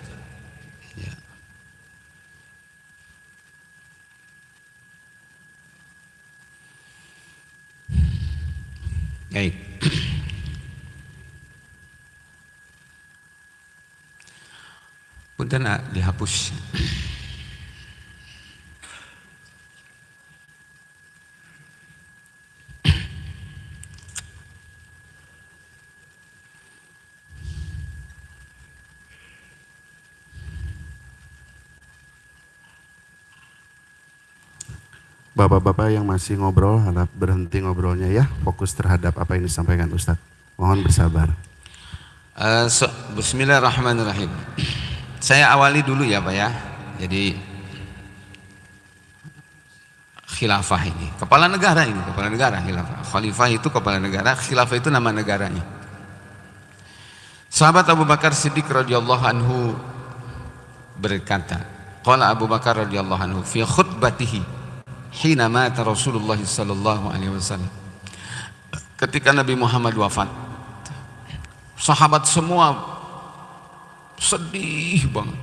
ya. Baik. Nak dihapus. Bapak-bapak yang masih ngobrol, harap berhenti ngobrolnya ya, fokus terhadap apa yang disampaikan Ustadz. Mohon bersabar. Uh, so, Bismillahirrahmanirrahim. Saya awali dulu ya Pak ya. Jadi khilafah ini, kepala negara ini, kepala negara khilafah. Khalifah itu kepala negara, khilafah itu nama negaranya. Sahabat Abu Bakar Siddiq radhiyallahu anhu berkata, qala Abu Bakar radhiyallahu anhu fi khutbatihi hina mata Rasulullah sallallahu alaihi wasallam. Ketika Nabi Muhammad wafat, sahabat semua sedih banget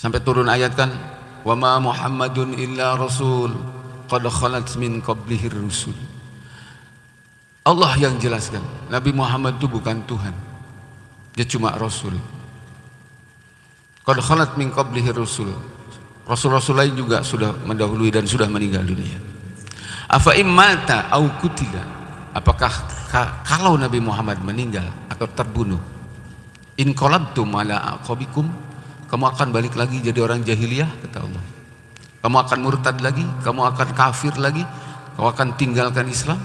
sampai turun ayat kan wa ma muhammadun illa rasul qad khalat min qablihi rusul Allah yang jelaskan Nabi Muhammad itu bukan Tuhan dia cuma Rasul Qad khalat min qablihi rusul. Rasul-rasul lain juga sudah mendahului dan sudah meninggal dunia. Afa immata au kutila. Apakah kalau Nabi Muhammad meninggal atau terbunuh? In qalabtum ala aqabikum, kamu akan balik lagi jadi orang jahiliyah kata Allah. Kamu akan murtad lagi, kamu akan kafir lagi, kamu akan tinggalkan Islam,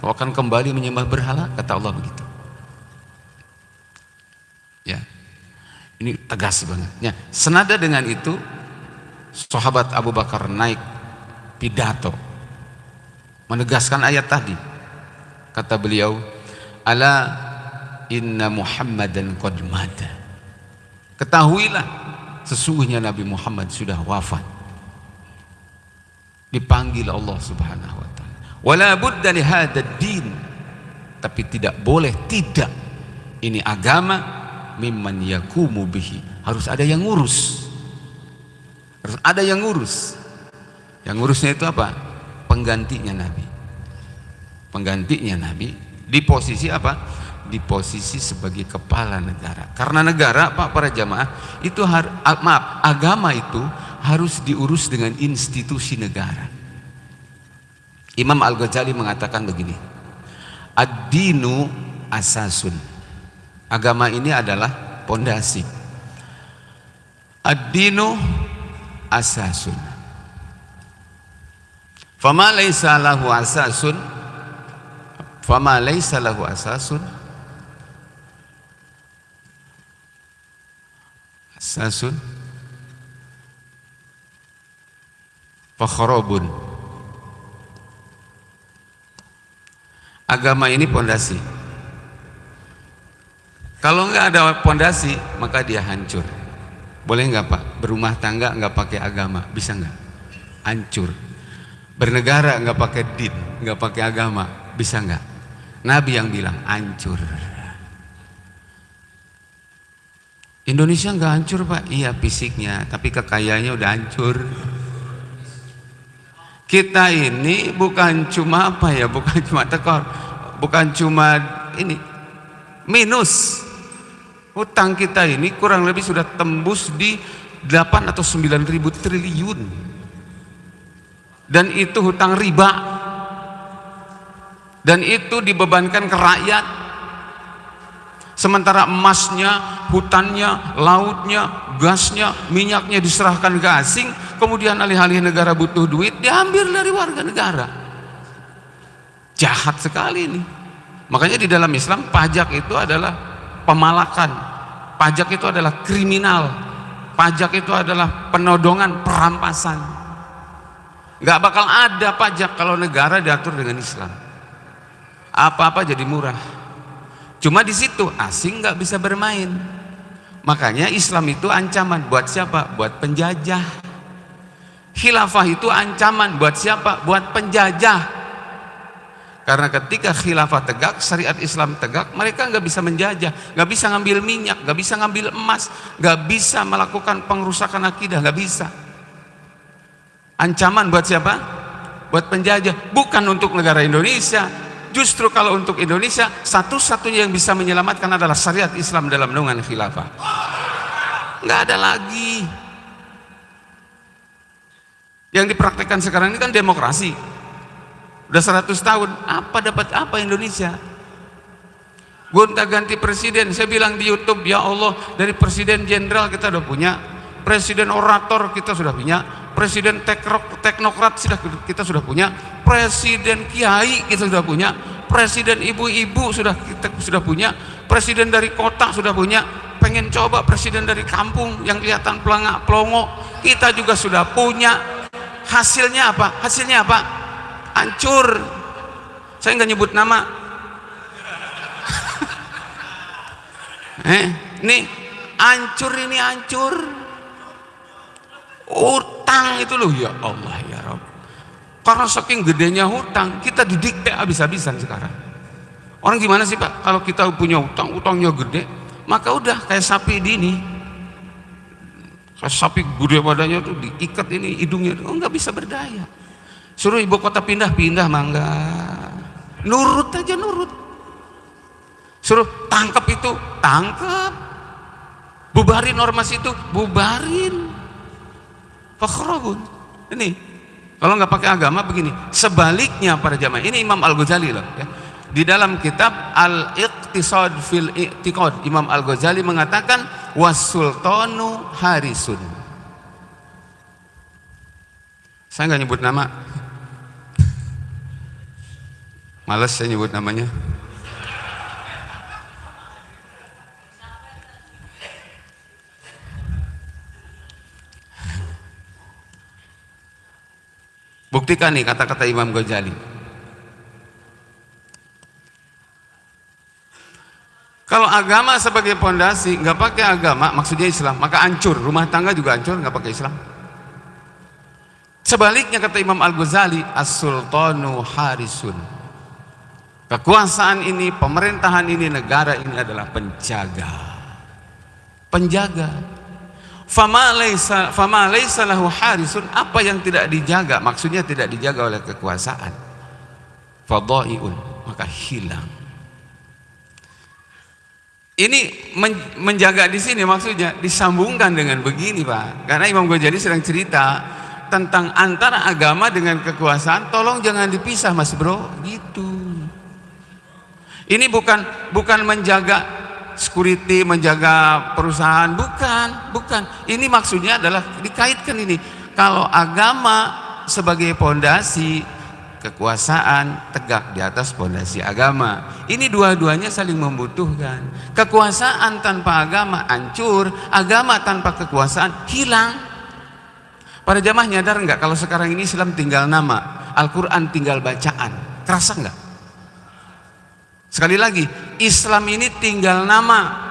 kamu akan kembali menyembah berhala kata Allah begitu. Ya. Ini tegas banget. Ya, senada dengan itu sahabat Abu Bakar naik pidato menegaskan ayat tadi. Kata beliau, "Ala inna Muhammadan qad mata." Ketahuilah sesungguhnya Nabi Muhammad sudah wafat. Dipanggil Allah Subhanahu wa taala. Wala budda li din. Tapi tidak boleh tidak ini agama mimman yakumu bihi harus ada yang ngurus harus ada yang ngurus yang ngurusnya itu apa penggantinya nabi penggantinya nabi. Di posisi apa? Di posisi sebagai kepala negara. Karena negara pak para jamaah itu har, maaf agama itu harus diurus dengan institusi negara. Imam Al-Ghazali mengatakan begini ad-dinu asasun. Agama ini adalah pondasi. Ad-dinu asasun. Fama laisa lahu asasun fama laisa lahu asasun asasun fakhrabun Agama ini pondasi. Kalau nggak ada pondasi, maka dia hancur. Boleh nggak Pak? Berumah tangga nggak pakai agama, bisa nggak? Hancur. Bernegara nggak pakai din, nggak pakai agama, bisa nggak? Nabi yang bilang hancur. Indonesia nggak hancur Pak? Iya fisiknya, tapi kekayaannya udah hancur. Kita ini bukan cuma apa ya, bukan cuma tekor, bukan cuma ini minus Hutang kita ini kurang lebih sudah tembus di 8 atau 9 ribu triliun. Dan itu hutang riba. Dan itu dibebankan ke rakyat. Sementara emasnya, hutannya, lautnya, gasnya, minyaknya diserahkan ke asing, kemudian alih-alih negara butuh duit, diambil dari warga negara. Jahat sekali ini. Makanya di dalam Islam pajak itu adalah pemalakan Pajak itu adalah kriminal. Pajak itu adalah penodongan, perampasan. Gak bakal ada pajak kalau negara diatur dengan Islam. Apa-apa jadi murah. Cuma di situ asing nggak bisa bermain. Makanya Islam itu ancaman buat siapa? Buat penjajah. Khilafah itu ancaman buat siapa? Buat penjajah. Karena ketika khilafah tegak, syariat Islam tegak, mereka nggak bisa menjajah, nggak bisa ngambil minyak, nggak bisa ngambil emas, nggak bisa melakukan pengrusakan akidah, nggak bisa. Ancaman buat siapa? Buat penjajah, bukan untuk negara Indonesia. Justru kalau untuk Indonesia, satu-satunya yang bisa menyelamatkan adalah syariat Islam dalam naungan khilafah. Nggak ada lagi. Yang dipraktekkan sekarang ini kan demokrasi Udah 100 tahun, apa dapat apa Indonesia? Gonta ganti presiden, saya bilang di YouTube, ya Allah, dari presiden jenderal kita udah punya, presiden orator kita sudah punya, presiden teknokrat kita sudah punya, presiden kiai kita sudah punya, presiden ibu-ibu sudah kita sudah punya, presiden dari kota sudah punya, pengen coba presiden dari kampung yang kelihatan pelangak pelongo, kita juga sudah punya. Hasilnya apa? Hasilnya apa? hancur saya nggak nyebut nama [LAUGHS] eh nih hancur ini hancur utang itu loh ya Allah ya Rob karena saking gedenya hutang kita didikte habis-habisan sekarang orang gimana sih Pak kalau kita punya utang utangnya gede maka udah kayak sapi di ini kayak sapi gede badannya tuh diikat ini hidungnya oh nggak bisa berdaya Suruh ibu kota pindah, pindah mangga. Nurut aja nurut. Suruh tangkap itu, tangkap. Bubarin ormas itu, bubarin. Fakhrahun. Ini kalau nggak pakai agama begini. Sebaliknya para jamaah. Ini Imam Al Ghazali loh. Ya. Di dalam kitab Al Iqtisad fil Iqtiqad Imam Al Ghazali mengatakan wasultanu harisun. Saya nggak nyebut nama. [LAUGHS] Males saya nyebut namanya. Buktikan nih kata-kata Imam Ghazali. Kalau agama sebagai pondasi, nggak pakai agama, maksudnya Islam, maka hancur. Rumah tangga juga hancur, nggak pakai Islam. Sebaliknya kata Imam Al Ghazali, as-sultanu harisun. Kekuasaan ini, pemerintahan ini, negara ini adalah penjaga. Penjaga fama laisa fama laisa harisun. Apa yang tidak dijaga? Maksudnya tidak dijaga oleh kekuasaan. Fadaiun maka hilang. Ini menjaga di sini maksudnya disambungkan dengan begini Pak. Karena Imam Ghazali sedang cerita tentang antara agama dengan kekuasaan. Tolong jangan dipisah Mas Bro. Gitu. Ini bukan bukan menjaga security menjaga perusahaan. Bukan bukan. Ini maksudnya adalah dikaitkan ini. Kalau agama sebagai pondasi kekuasaan tegak di atas pondasi agama. Ini dua-duanya saling membutuhkan. Kekuasaan tanpa agama hancur agama tanpa kekuasaan hilang. Para jamaah nyadar nggak kalau sekarang ini Islam tinggal nama? Al-Quran tinggal bacaan. Kerasa nggak Sekali lagi, Islam ini tinggal nama.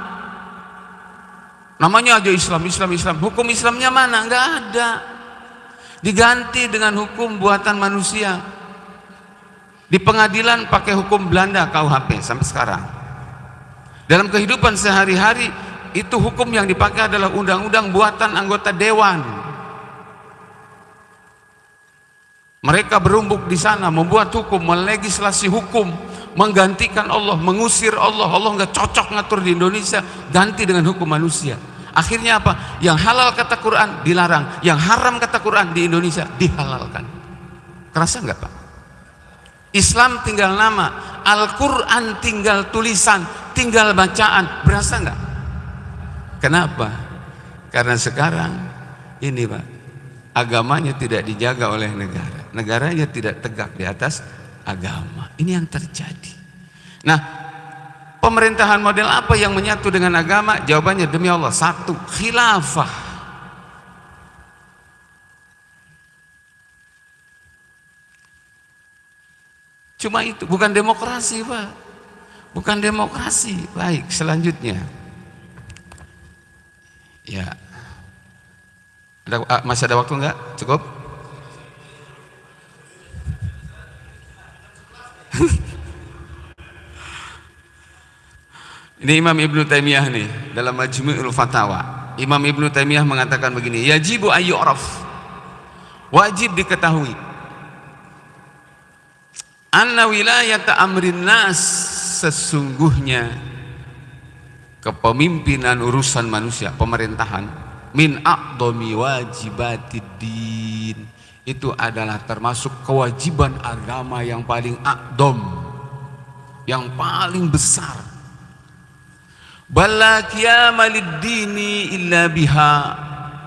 Namanya aja Islam, Islam, Islam. Hukum Islamnya mana? Enggak ada. Diganti dengan hukum buatan manusia. Di pengadilan pakai hukum Belanda KUHP sampai sekarang. Dalam kehidupan sehari-hari itu hukum yang dipakai adalah undang-undang buatan anggota dewan. Mereka berumbuk di sana membuat hukum, melegislasi hukum menggantikan Allah, mengusir Allah. Allah nggak cocok ngatur di Indonesia, ganti dengan hukum manusia. Akhirnya apa? Yang halal kata Quran dilarang, yang haram kata Quran di Indonesia dihalalkan. Kerasa nggak Pak? Islam tinggal nama, Al-Quran tinggal tulisan, tinggal bacaan. Berasa nggak? Kenapa? Karena sekarang ini Pak, agamanya tidak dijaga oleh negara. Negaranya tidak tegak di atas agama. Ini yang terjadi. Nah, pemerintahan model apa yang menyatu dengan agama? Jawabannya demi Allah satu, khilafah. Cuma itu, bukan demokrasi, Pak. Bukan demokrasi. Baik, selanjutnya. Ya. Ada, masih ada waktu enggak? Cukup? [LAUGHS] Ini Imam Ibnu Taimiyah nih dalam Majmu'ul Fatawa. Imam Ibnu Taimiyah mengatakan begini, yajibu ayyuraf. Wajib diketahui. Anna wilayata amrin nas sesungguhnya kepemimpinan urusan manusia, pemerintahan min aqdami wajibatid din itu adalah termasuk kewajiban agama yang paling akdom yang paling besar. Bala dini illa biha.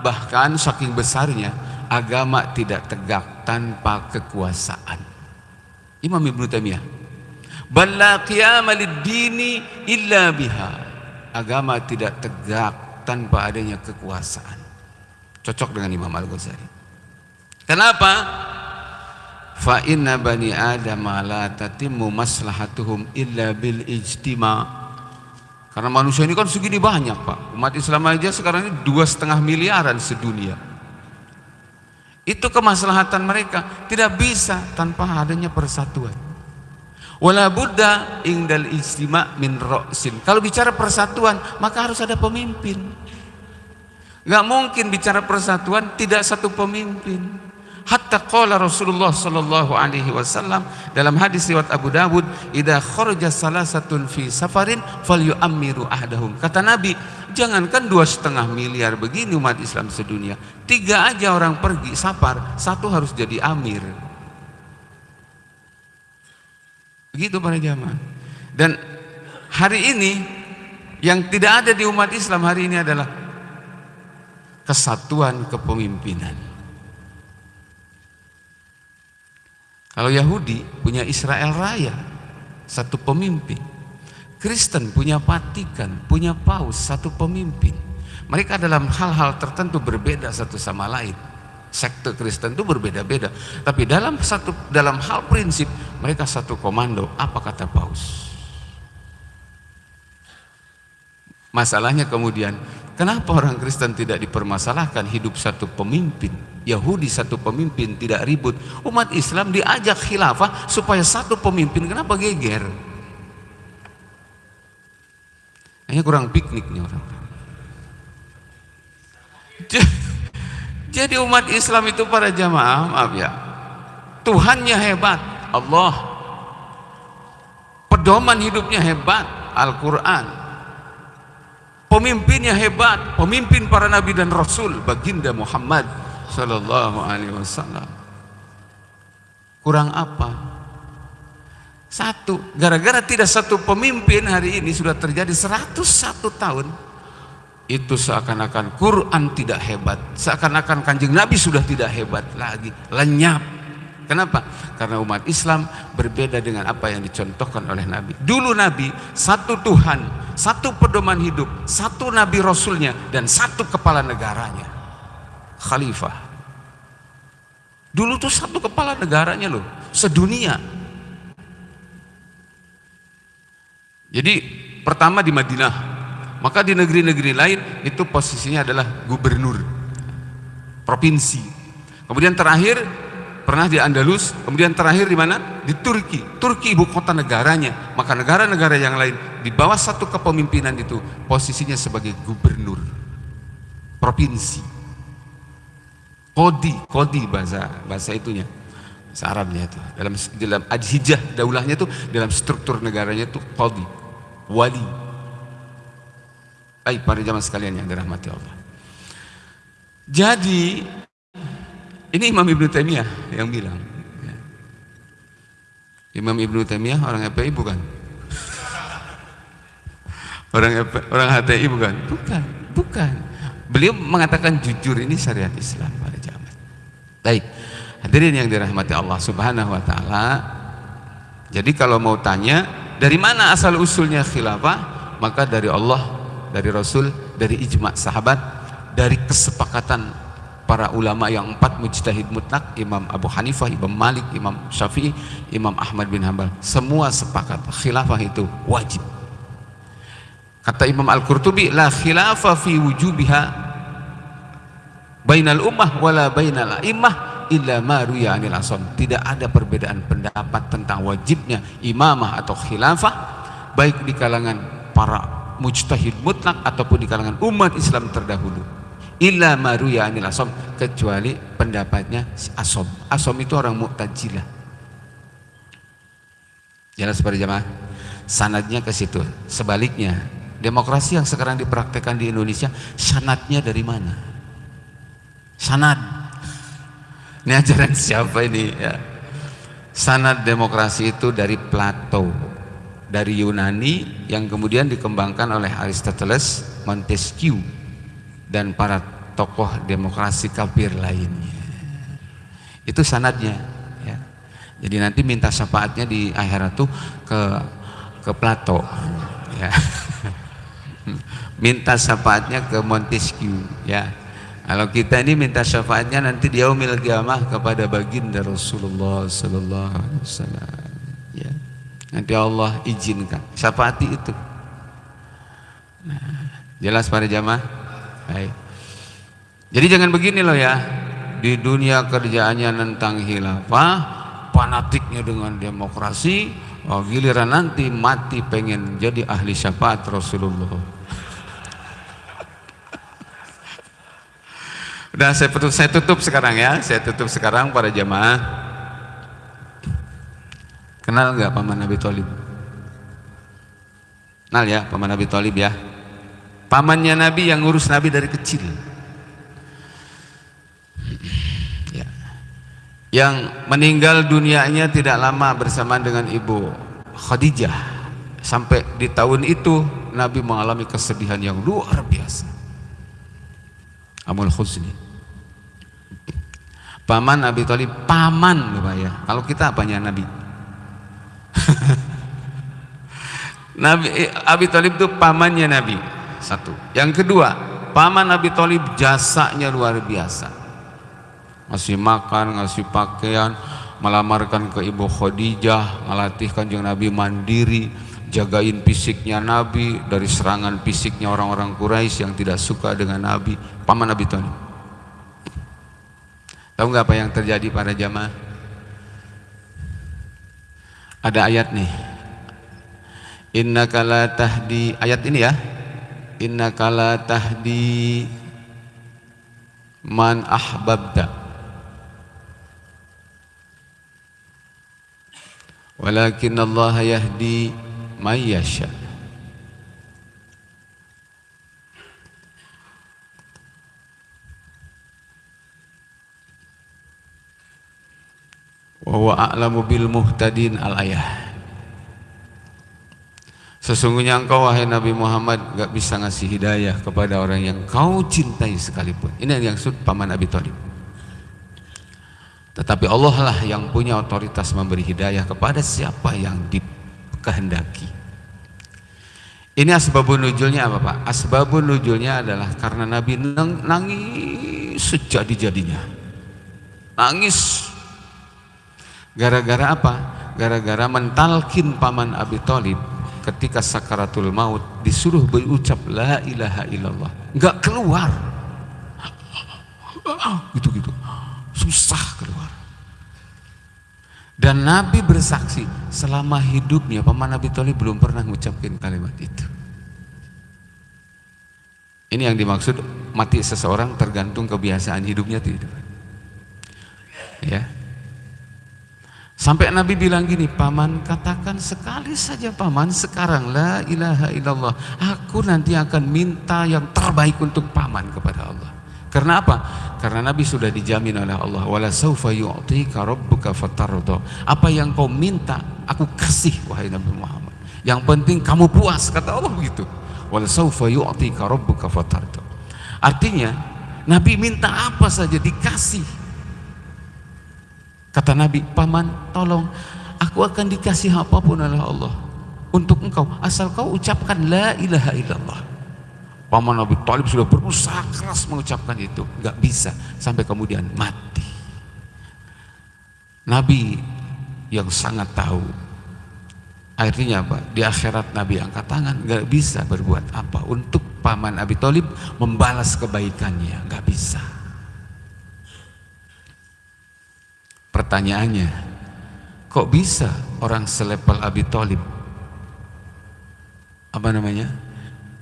Bahkan saking besarnya agama tidak tegak tanpa kekuasaan. Imam Ibn Taimiyah bala dini illa biha. Agama tidak tegak tanpa adanya kekuasaan cocok dengan Imam Al-Ghazali Kenapa? Fa inna bani Adam la tatimmu maslahatuhum illa bil ijtima. Karena manusia ini kan segini banyak pak. Umat Islam aja sekarang ini dua setengah miliaran sedunia. Itu kemaslahatan mereka tidak bisa tanpa adanya persatuan. Wala buddha ingdal ijtima min ro'sin. Kalau bicara persatuan maka harus ada pemimpin. Gak mungkin bicara persatuan tidak satu pemimpin Hatta qala Rasulullah sallallahu alaihi wasallam dalam hadis riwayat Abu Dawud, "Idza kharaja salasatun fi safarin falyu'ammiru ahdahum." Kata Nabi, jangankan dua setengah miliar begini umat Islam sedunia, tiga aja orang pergi safar, satu harus jadi amir. Begitu para jamaah. Dan hari ini yang tidak ada di umat Islam hari ini adalah kesatuan kepemimpinan. Kalau Yahudi punya Israel Raya, satu pemimpin. Kristen punya Vatikan, punya Paus, satu pemimpin. Mereka dalam hal-hal tertentu berbeda satu sama lain. Sekte Kristen itu berbeda-beda, tapi dalam satu dalam hal prinsip mereka satu komando. Apa kata Paus? Masalahnya kemudian, kenapa orang Kristen tidak dipermasalahkan hidup satu pemimpin? Yahudi satu pemimpin tidak ribut. Umat Islam diajak khilafah supaya satu pemimpin. Kenapa geger? Hanya kurang pikniknya orang. [LAUGHS] Jadi umat Islam itu para jamaah, maaf ya. Tuhannya hebat, Allah. Pedoman hidupnya hebat, Al-Quran. Pemimpinnya hebat, pemimpin para nabi dan rasul, baginda Muhammad Sallallahu Alaihi Wasallam. Kurang apa? Satu, gara-gara tidak satu pemimpin hari ini sudah terjadi 101 tahun. Itu seakan-akan Quran tidak hebat, seakan-akan kanjeng Nabi sudah tidak hebat lagi, lenyap. Kenapa? Karena umat Islam berbeda dengan apa yang dicontohkan oleh Nabi. Dulu Nabi satu Tuhan, satu pedoman hidup, satu Nabi Rasulnya, dan satu kepala negaranya khalifah. Dulu tuh satu kepala negaranya loh, sedunia. Jadi pertama di Madinah, maka di negeri-negeri lain itu posisinya adalah gubernur provinsi. Kemudian terakhir pernah di Andalus, kemudian terakhir di mana? Di Turki. Turki ibu kota negaranya. Maka negara-negara yang lain di bawah satu kepemimpinan itu posisinya sebagai gubernur provinsi. Kodi, kodi bahasa bahasa itunya. Bahasa Arabnya itu. Dalam dalam adhijah daulahnya itu dalam struktur negaranya itu kodi, wali. Baik para jamaah sekalian yang dirahmati Allah. Jadi ini Imam Ibnu Taimiyah yang bilang. Ya. Imam Ibnu Taimiyah orang FPI bukan? [LAUGHS] Orang orang HTI bukan? Bukan, bukan. Beliau mengatakan jujur ini syariat Islam pada jamaah. Baik, hadirin yang dirahmati Allah Subhanahu wa taala. Jadi kalau mau tanya dari mana asal usulnya khilafah, maka dari Allah, dari Rasul, dari ijma sahabat, dari kesepakatan para ulama yang empat mujtahid mutlak, Imam Abu Hanifah, Imam Malik, Imam Syafi'i, Imam Ahmad bin Hambal, semua sepakat khilafah itu wajib Kata Imam Al-Qurtubi, la khilafa fi wujubiha bainal ummah wala bainal a'immah illa ma ruya anil asam. Tidak ada perbedaan pendapat tentang wajibnya imamah atau khilafah baik di kalangan para mujtahid mutlak ataupun di kalangan umat Islam terdahulu. Illa ma ruya anil asam kecuali pendapatnya asom. Asom itu orang Mu'tazilah. Jelas pada jamaah? Sanadnya ke situ. Sebaliknya, Demokrasi yang sekarang dipraktekkan di Indonesia, sanatnya dari mana? Sanat. Ini ajaran siapa ini? Ya. Sanat demokrasi itu dari Plato, dari Yunani yang kemudian dikembangkan oleh Aristoteles, Montesquieu, dan para tokoh demokrasi kafir lainnya. Itu sanatnya. Ya. Jadi nanti minta syafaatnya di akhirat tuh ke ke Plato. Ya. [LAUGHS] minta syafaatnya ke Montesquieu ya kalau kita ini minta syafaatnya nanti di yaumil kiamah kepada baginda Rasulullah sallallahu alaihi wasallam nanti Allah izinkan. Syafaati itu? Nah, jelas para jamaah? Baik. Jadi jangan begini loh ya. Di dunia kerjaannya tentang khilafah fanatiknya dengan demokrasi oh, giliran nanti mati pengen jadi ahli syafaat Rasulullah. Udah saya tutup, saya tutup sekarang ya. Saya tutup sekarang para jamaah. Kenal nggak paman Nabi Thalib? Kenal ya paman Nabi Thalib ya. Pamannya Nabi yang ngurus Nabi dari kecil. Ya. Yang meninggal dunianya tidak lama bersamaan dengan ibu Khadijah. Sampai di tahun itu Nabi mengalami kesedihan yang luar biasa. Amul Husni. Paman Nabi Thalib, paman loh Pak ya. Kalau kita apanya Nabi? [LAUGHS] Nabi Abi Thalib itu pamannya Nabi. Satu. Yang kedua, paman Nabi Thalib jasanya luar biasa. Ngasih makan, ngasih pakaian, melamarkan ke Ibu Khadijah, melatih kanjeng Nabi mandiri, jagain fisiknya Nabi dari serangan fisiknya orang-orang Quraisy yang tidak suka dengan Nabi, paman Nabi Thalib. Tahu nggak apa yang terjadi pada jamaah? Ada ayat nih. Inna kala tahdi ayat ini ya. Inna kala tahdi man ahbabta. Walakin Allah yahdi man yasha wa huwa a'lamu bil muhtadin al ayah Sesungguhnya engkau wahai Nabi Muhammad gak bisa ngasih hidayah kepada orang yang kau cintai sekalipun. Ini yang maksud paman Abi Thalib. Tetapi Allah lah yang punya otoritas memberi hidayah kepada siapa yang dikehendaki. Ini asbabun nujulnya apa Pak? Asbabun nujulnya adalah karena Nabi nangis sejadi-jadinya. Nangis. Gara-gara apa? Gara-gara mentalkin paman Abi Thalib ketika sakaratul maut disuruh berucap la ilaha illallah. Nggak keluar. Gitu-gitu. Susah keluar. Dan Nabi bersaksi selama hidupnya paman Nabi Thalib belum pernah mengucapkan kalimat itu. Ini yang dimaksud mati seseorang tergantung kebiasaan hidupnya tidak? Ya Sampai Nabi bilang gini, paman katakan sekali saja paman sekarang la ilaha illallah. Aku nanti akan minta yang terbaik untuk paman kepada Allah. Karena apa? Karena Nabi sudah dijamin oleh Allah. Wala saufa yu'tika rabbuka fatardo. Apa yang kau minta, aku kasih wahai Nabi Muhammad. Yang penting kamu puas, kata Allah begitu. Wala saufa yu'tika rabbuka fatardo. Artinya, Nabi minta apa saja dikasih. Kata Nabi, paman tolong aku akan dikasih apa pun oleh Allah untuk engkau asal kau ucapkan la ilaha illallah. Paman Nabi Talib sudah berusaha keras mengucapkan itu, nggak bisa sampai kemudian mati. Nabi yang sangat tahu akhirnya apa? Di akhirat Nabi angkat tangan, nggak bisa berbuat apa untuk paman Abi Talib membalas kebaikannya, nggak bisa. Pertanyaannya, kok bisa orang selepel Abi Thalib apa namanya?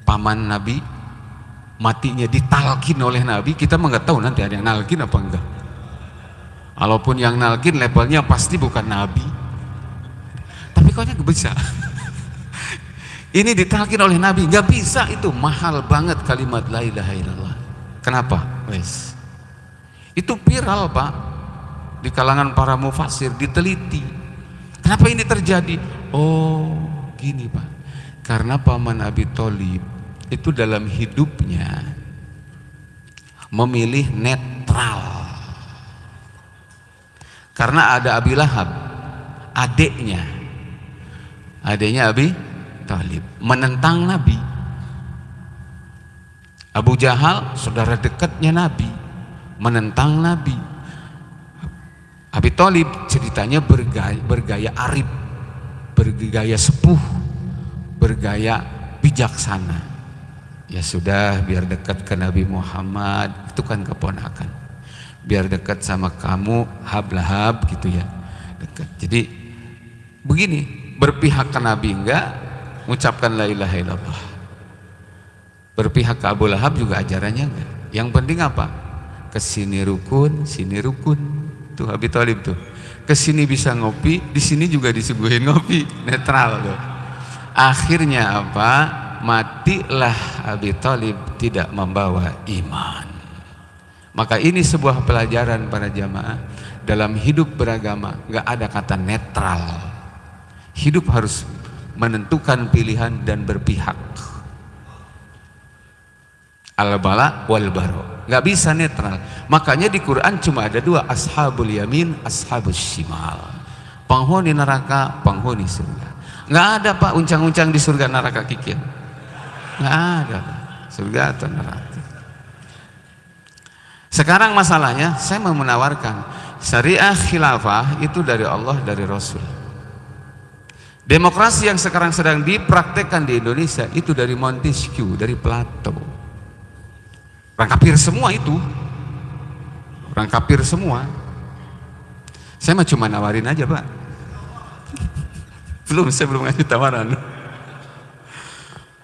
paman Nabi matinya ditalkin oleh Nabi, kita nggak tahu nanti ada yang nalkin apa enggak. Walaupun yang nalkin levelnya pasti bukan Nabi. Tapi kok nggak bisa. [LAUGHS] Ini ditalkin oleh Nabi, nggak bisa itu mahal banget kalimat la ilaha illallah. Kenapa? Wes. Itu viral, Pak di kalangan para mufasir diteliti. Kenapa ini terjadi? Oh, gini Pak. Karena paman Abi Thalib itu dalam hidupnya memilih netral. Karena ada Abi Lahab, adiknya. Adiknya Abi Thalib menentang Nabi. Abu Jahal, saudara dekatnya Nabi, menentang Nabi Abi Thalib ceritanya bergaya, bergaya arif, bergaya sepuh, bergaya bijaksana. Ya sudah, biar dekat ke Nabi Muhammad, itu kan keponakan. Biar dekat sama kamu, hab-lahab gitu ya. Dekat. Jadi begini, berpihak ke Nabi enggak, mengucapkan la ilaha illallah. Berpihak ke Abu Lahab juga ajarannya enggak. Yang penting apa? Ke sini rukun, sini rukun. Tuh Abi Thalib tuh. Ke sini bisa ngopi, di sini juga disuguhin ngopi, netral tuh. Akhirnya apa? Matilah Abi Thalib tidak membawa iman. Maka ini sebuah pelajaran para jamaah dalam hidup beragama nggak ada kata netral. Hidup harus menentukan pilihan dan berpihak. Al-bala wal baro. Nggak bisa netral. Makanya di Quran cuma ada dua, ashabul yamin, ashabul shimal. Penghuni neraka, penghuni surga. Nggak ada Pak uncang-uncang di surga neraka kikir. Nggak ada Pak. Surga atau neraka. Sekarang masalahnya saya mau menawarkan syariah khilafah itu dari Allah dari Rasul. Demokrasi yang sekarang sedang dipraktekkan di Indonesia itu dari Montesquieu, dari Plato. Orang kafir semua itu. Orang kafir semua. Saya mah cuma nawarin aja, Pak. Belum, saya belum ngasih tawaran.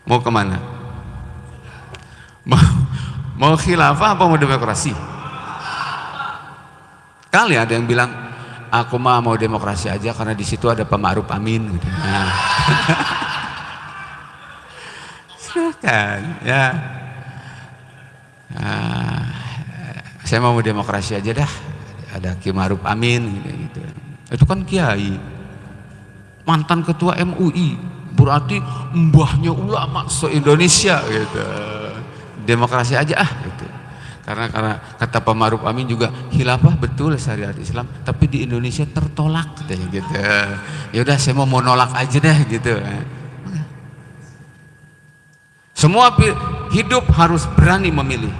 Mau ke mana? Mau, mau khilafah apa mau demokrasi? Kali ada yang bilang, aku mah mau demokrasi aja karena di situ ada Pak Ma'ruf Amin. Gitu. Nah. [LAUGHS] Silakan, ya. Nah, saya mau demokrasi aja dah. Ada Ki Ma'ruf Amin gitu. Itu kan kiai. Mantan ketua MUI, berarti mbahnya ulama se-Indonesia gitu. Demokrasi aja ah gitu. Karena karena kata Pak Ma'ruf Amin juga khilafah betul syariat Islam, tapi di Indonesia tertolak gitu. Ya udah saya mau nolak aja deh gitu. Semua hidup harus berani memilih.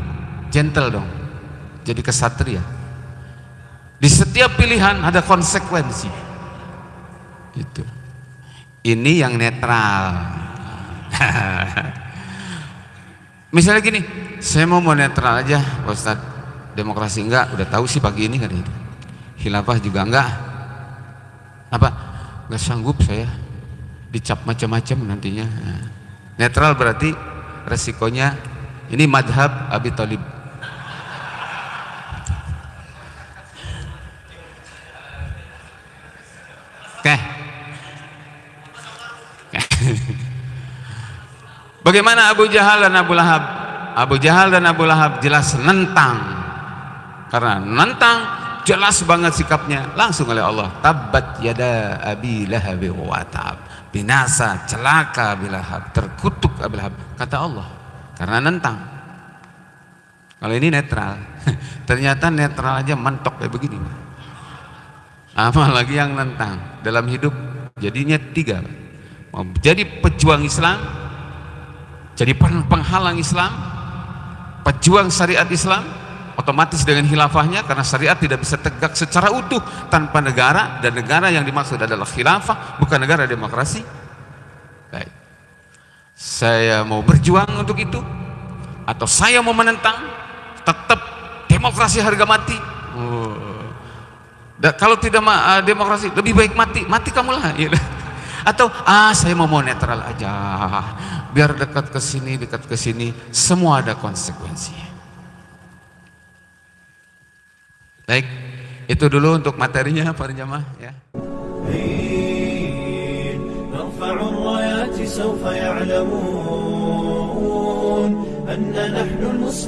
Gentle dong. Jadi kesatria. Di setiap pilihan ada konsekuensi. Itu. Ini yang netral. [LAUGHS] Misalnya gini, saya mau mau netral aja, Ustaz. Demokrasi enggak, udah tahu sih pagi ini kan itu. Khilafah juga enggak. Apa? Enggak sanggup saya dicap macam-macam nantinya. Netral berarti resikonya ini madhab Abi Thalib. Oke. Bagaimana Abu Jahal dan Abu Lahab? Abu Jahal dan Abu Lahab jelas nentang. Karena nentang jelas banget sikapnya langsung oleh Allah. Tabbat yada Abi Lahab wa tab. Binasa, celaka Abi Lahab, terkutuk Abi Lahab. Kata Allah. Karena nentang. Kalau ini netral. [LAUGHS] Ternyata netral aja mentok kayak begini. Apalagi yang nentang dalam hidup jadinya tiga. Mau jadi pejuang Islam, jadi penghalang Islam, pejuang syariat Islam, otomatis dengan khilafahnya karena syariat tidak bisa tegak secara utuh tanpa negara dan negara yang dimaksud adalah khilafah bukan negara demokrasi. Baik. Saya mau berjuang untuk itu atau saya mau menentang tetap demokrasi harga mati. Oh. Kalau tidak uh, demokrasi lebih baik mati, mati kamulah. Ya. [LAUGHS] Atau ah saya mau mau netral aja, biar dekat ke sini, dekat ke sini, semua ada konsekuensi. Baik, itu dulu untuk materinya para jamaah ya. نرفع الرايات سوف يعلمون أن نحن المسلمون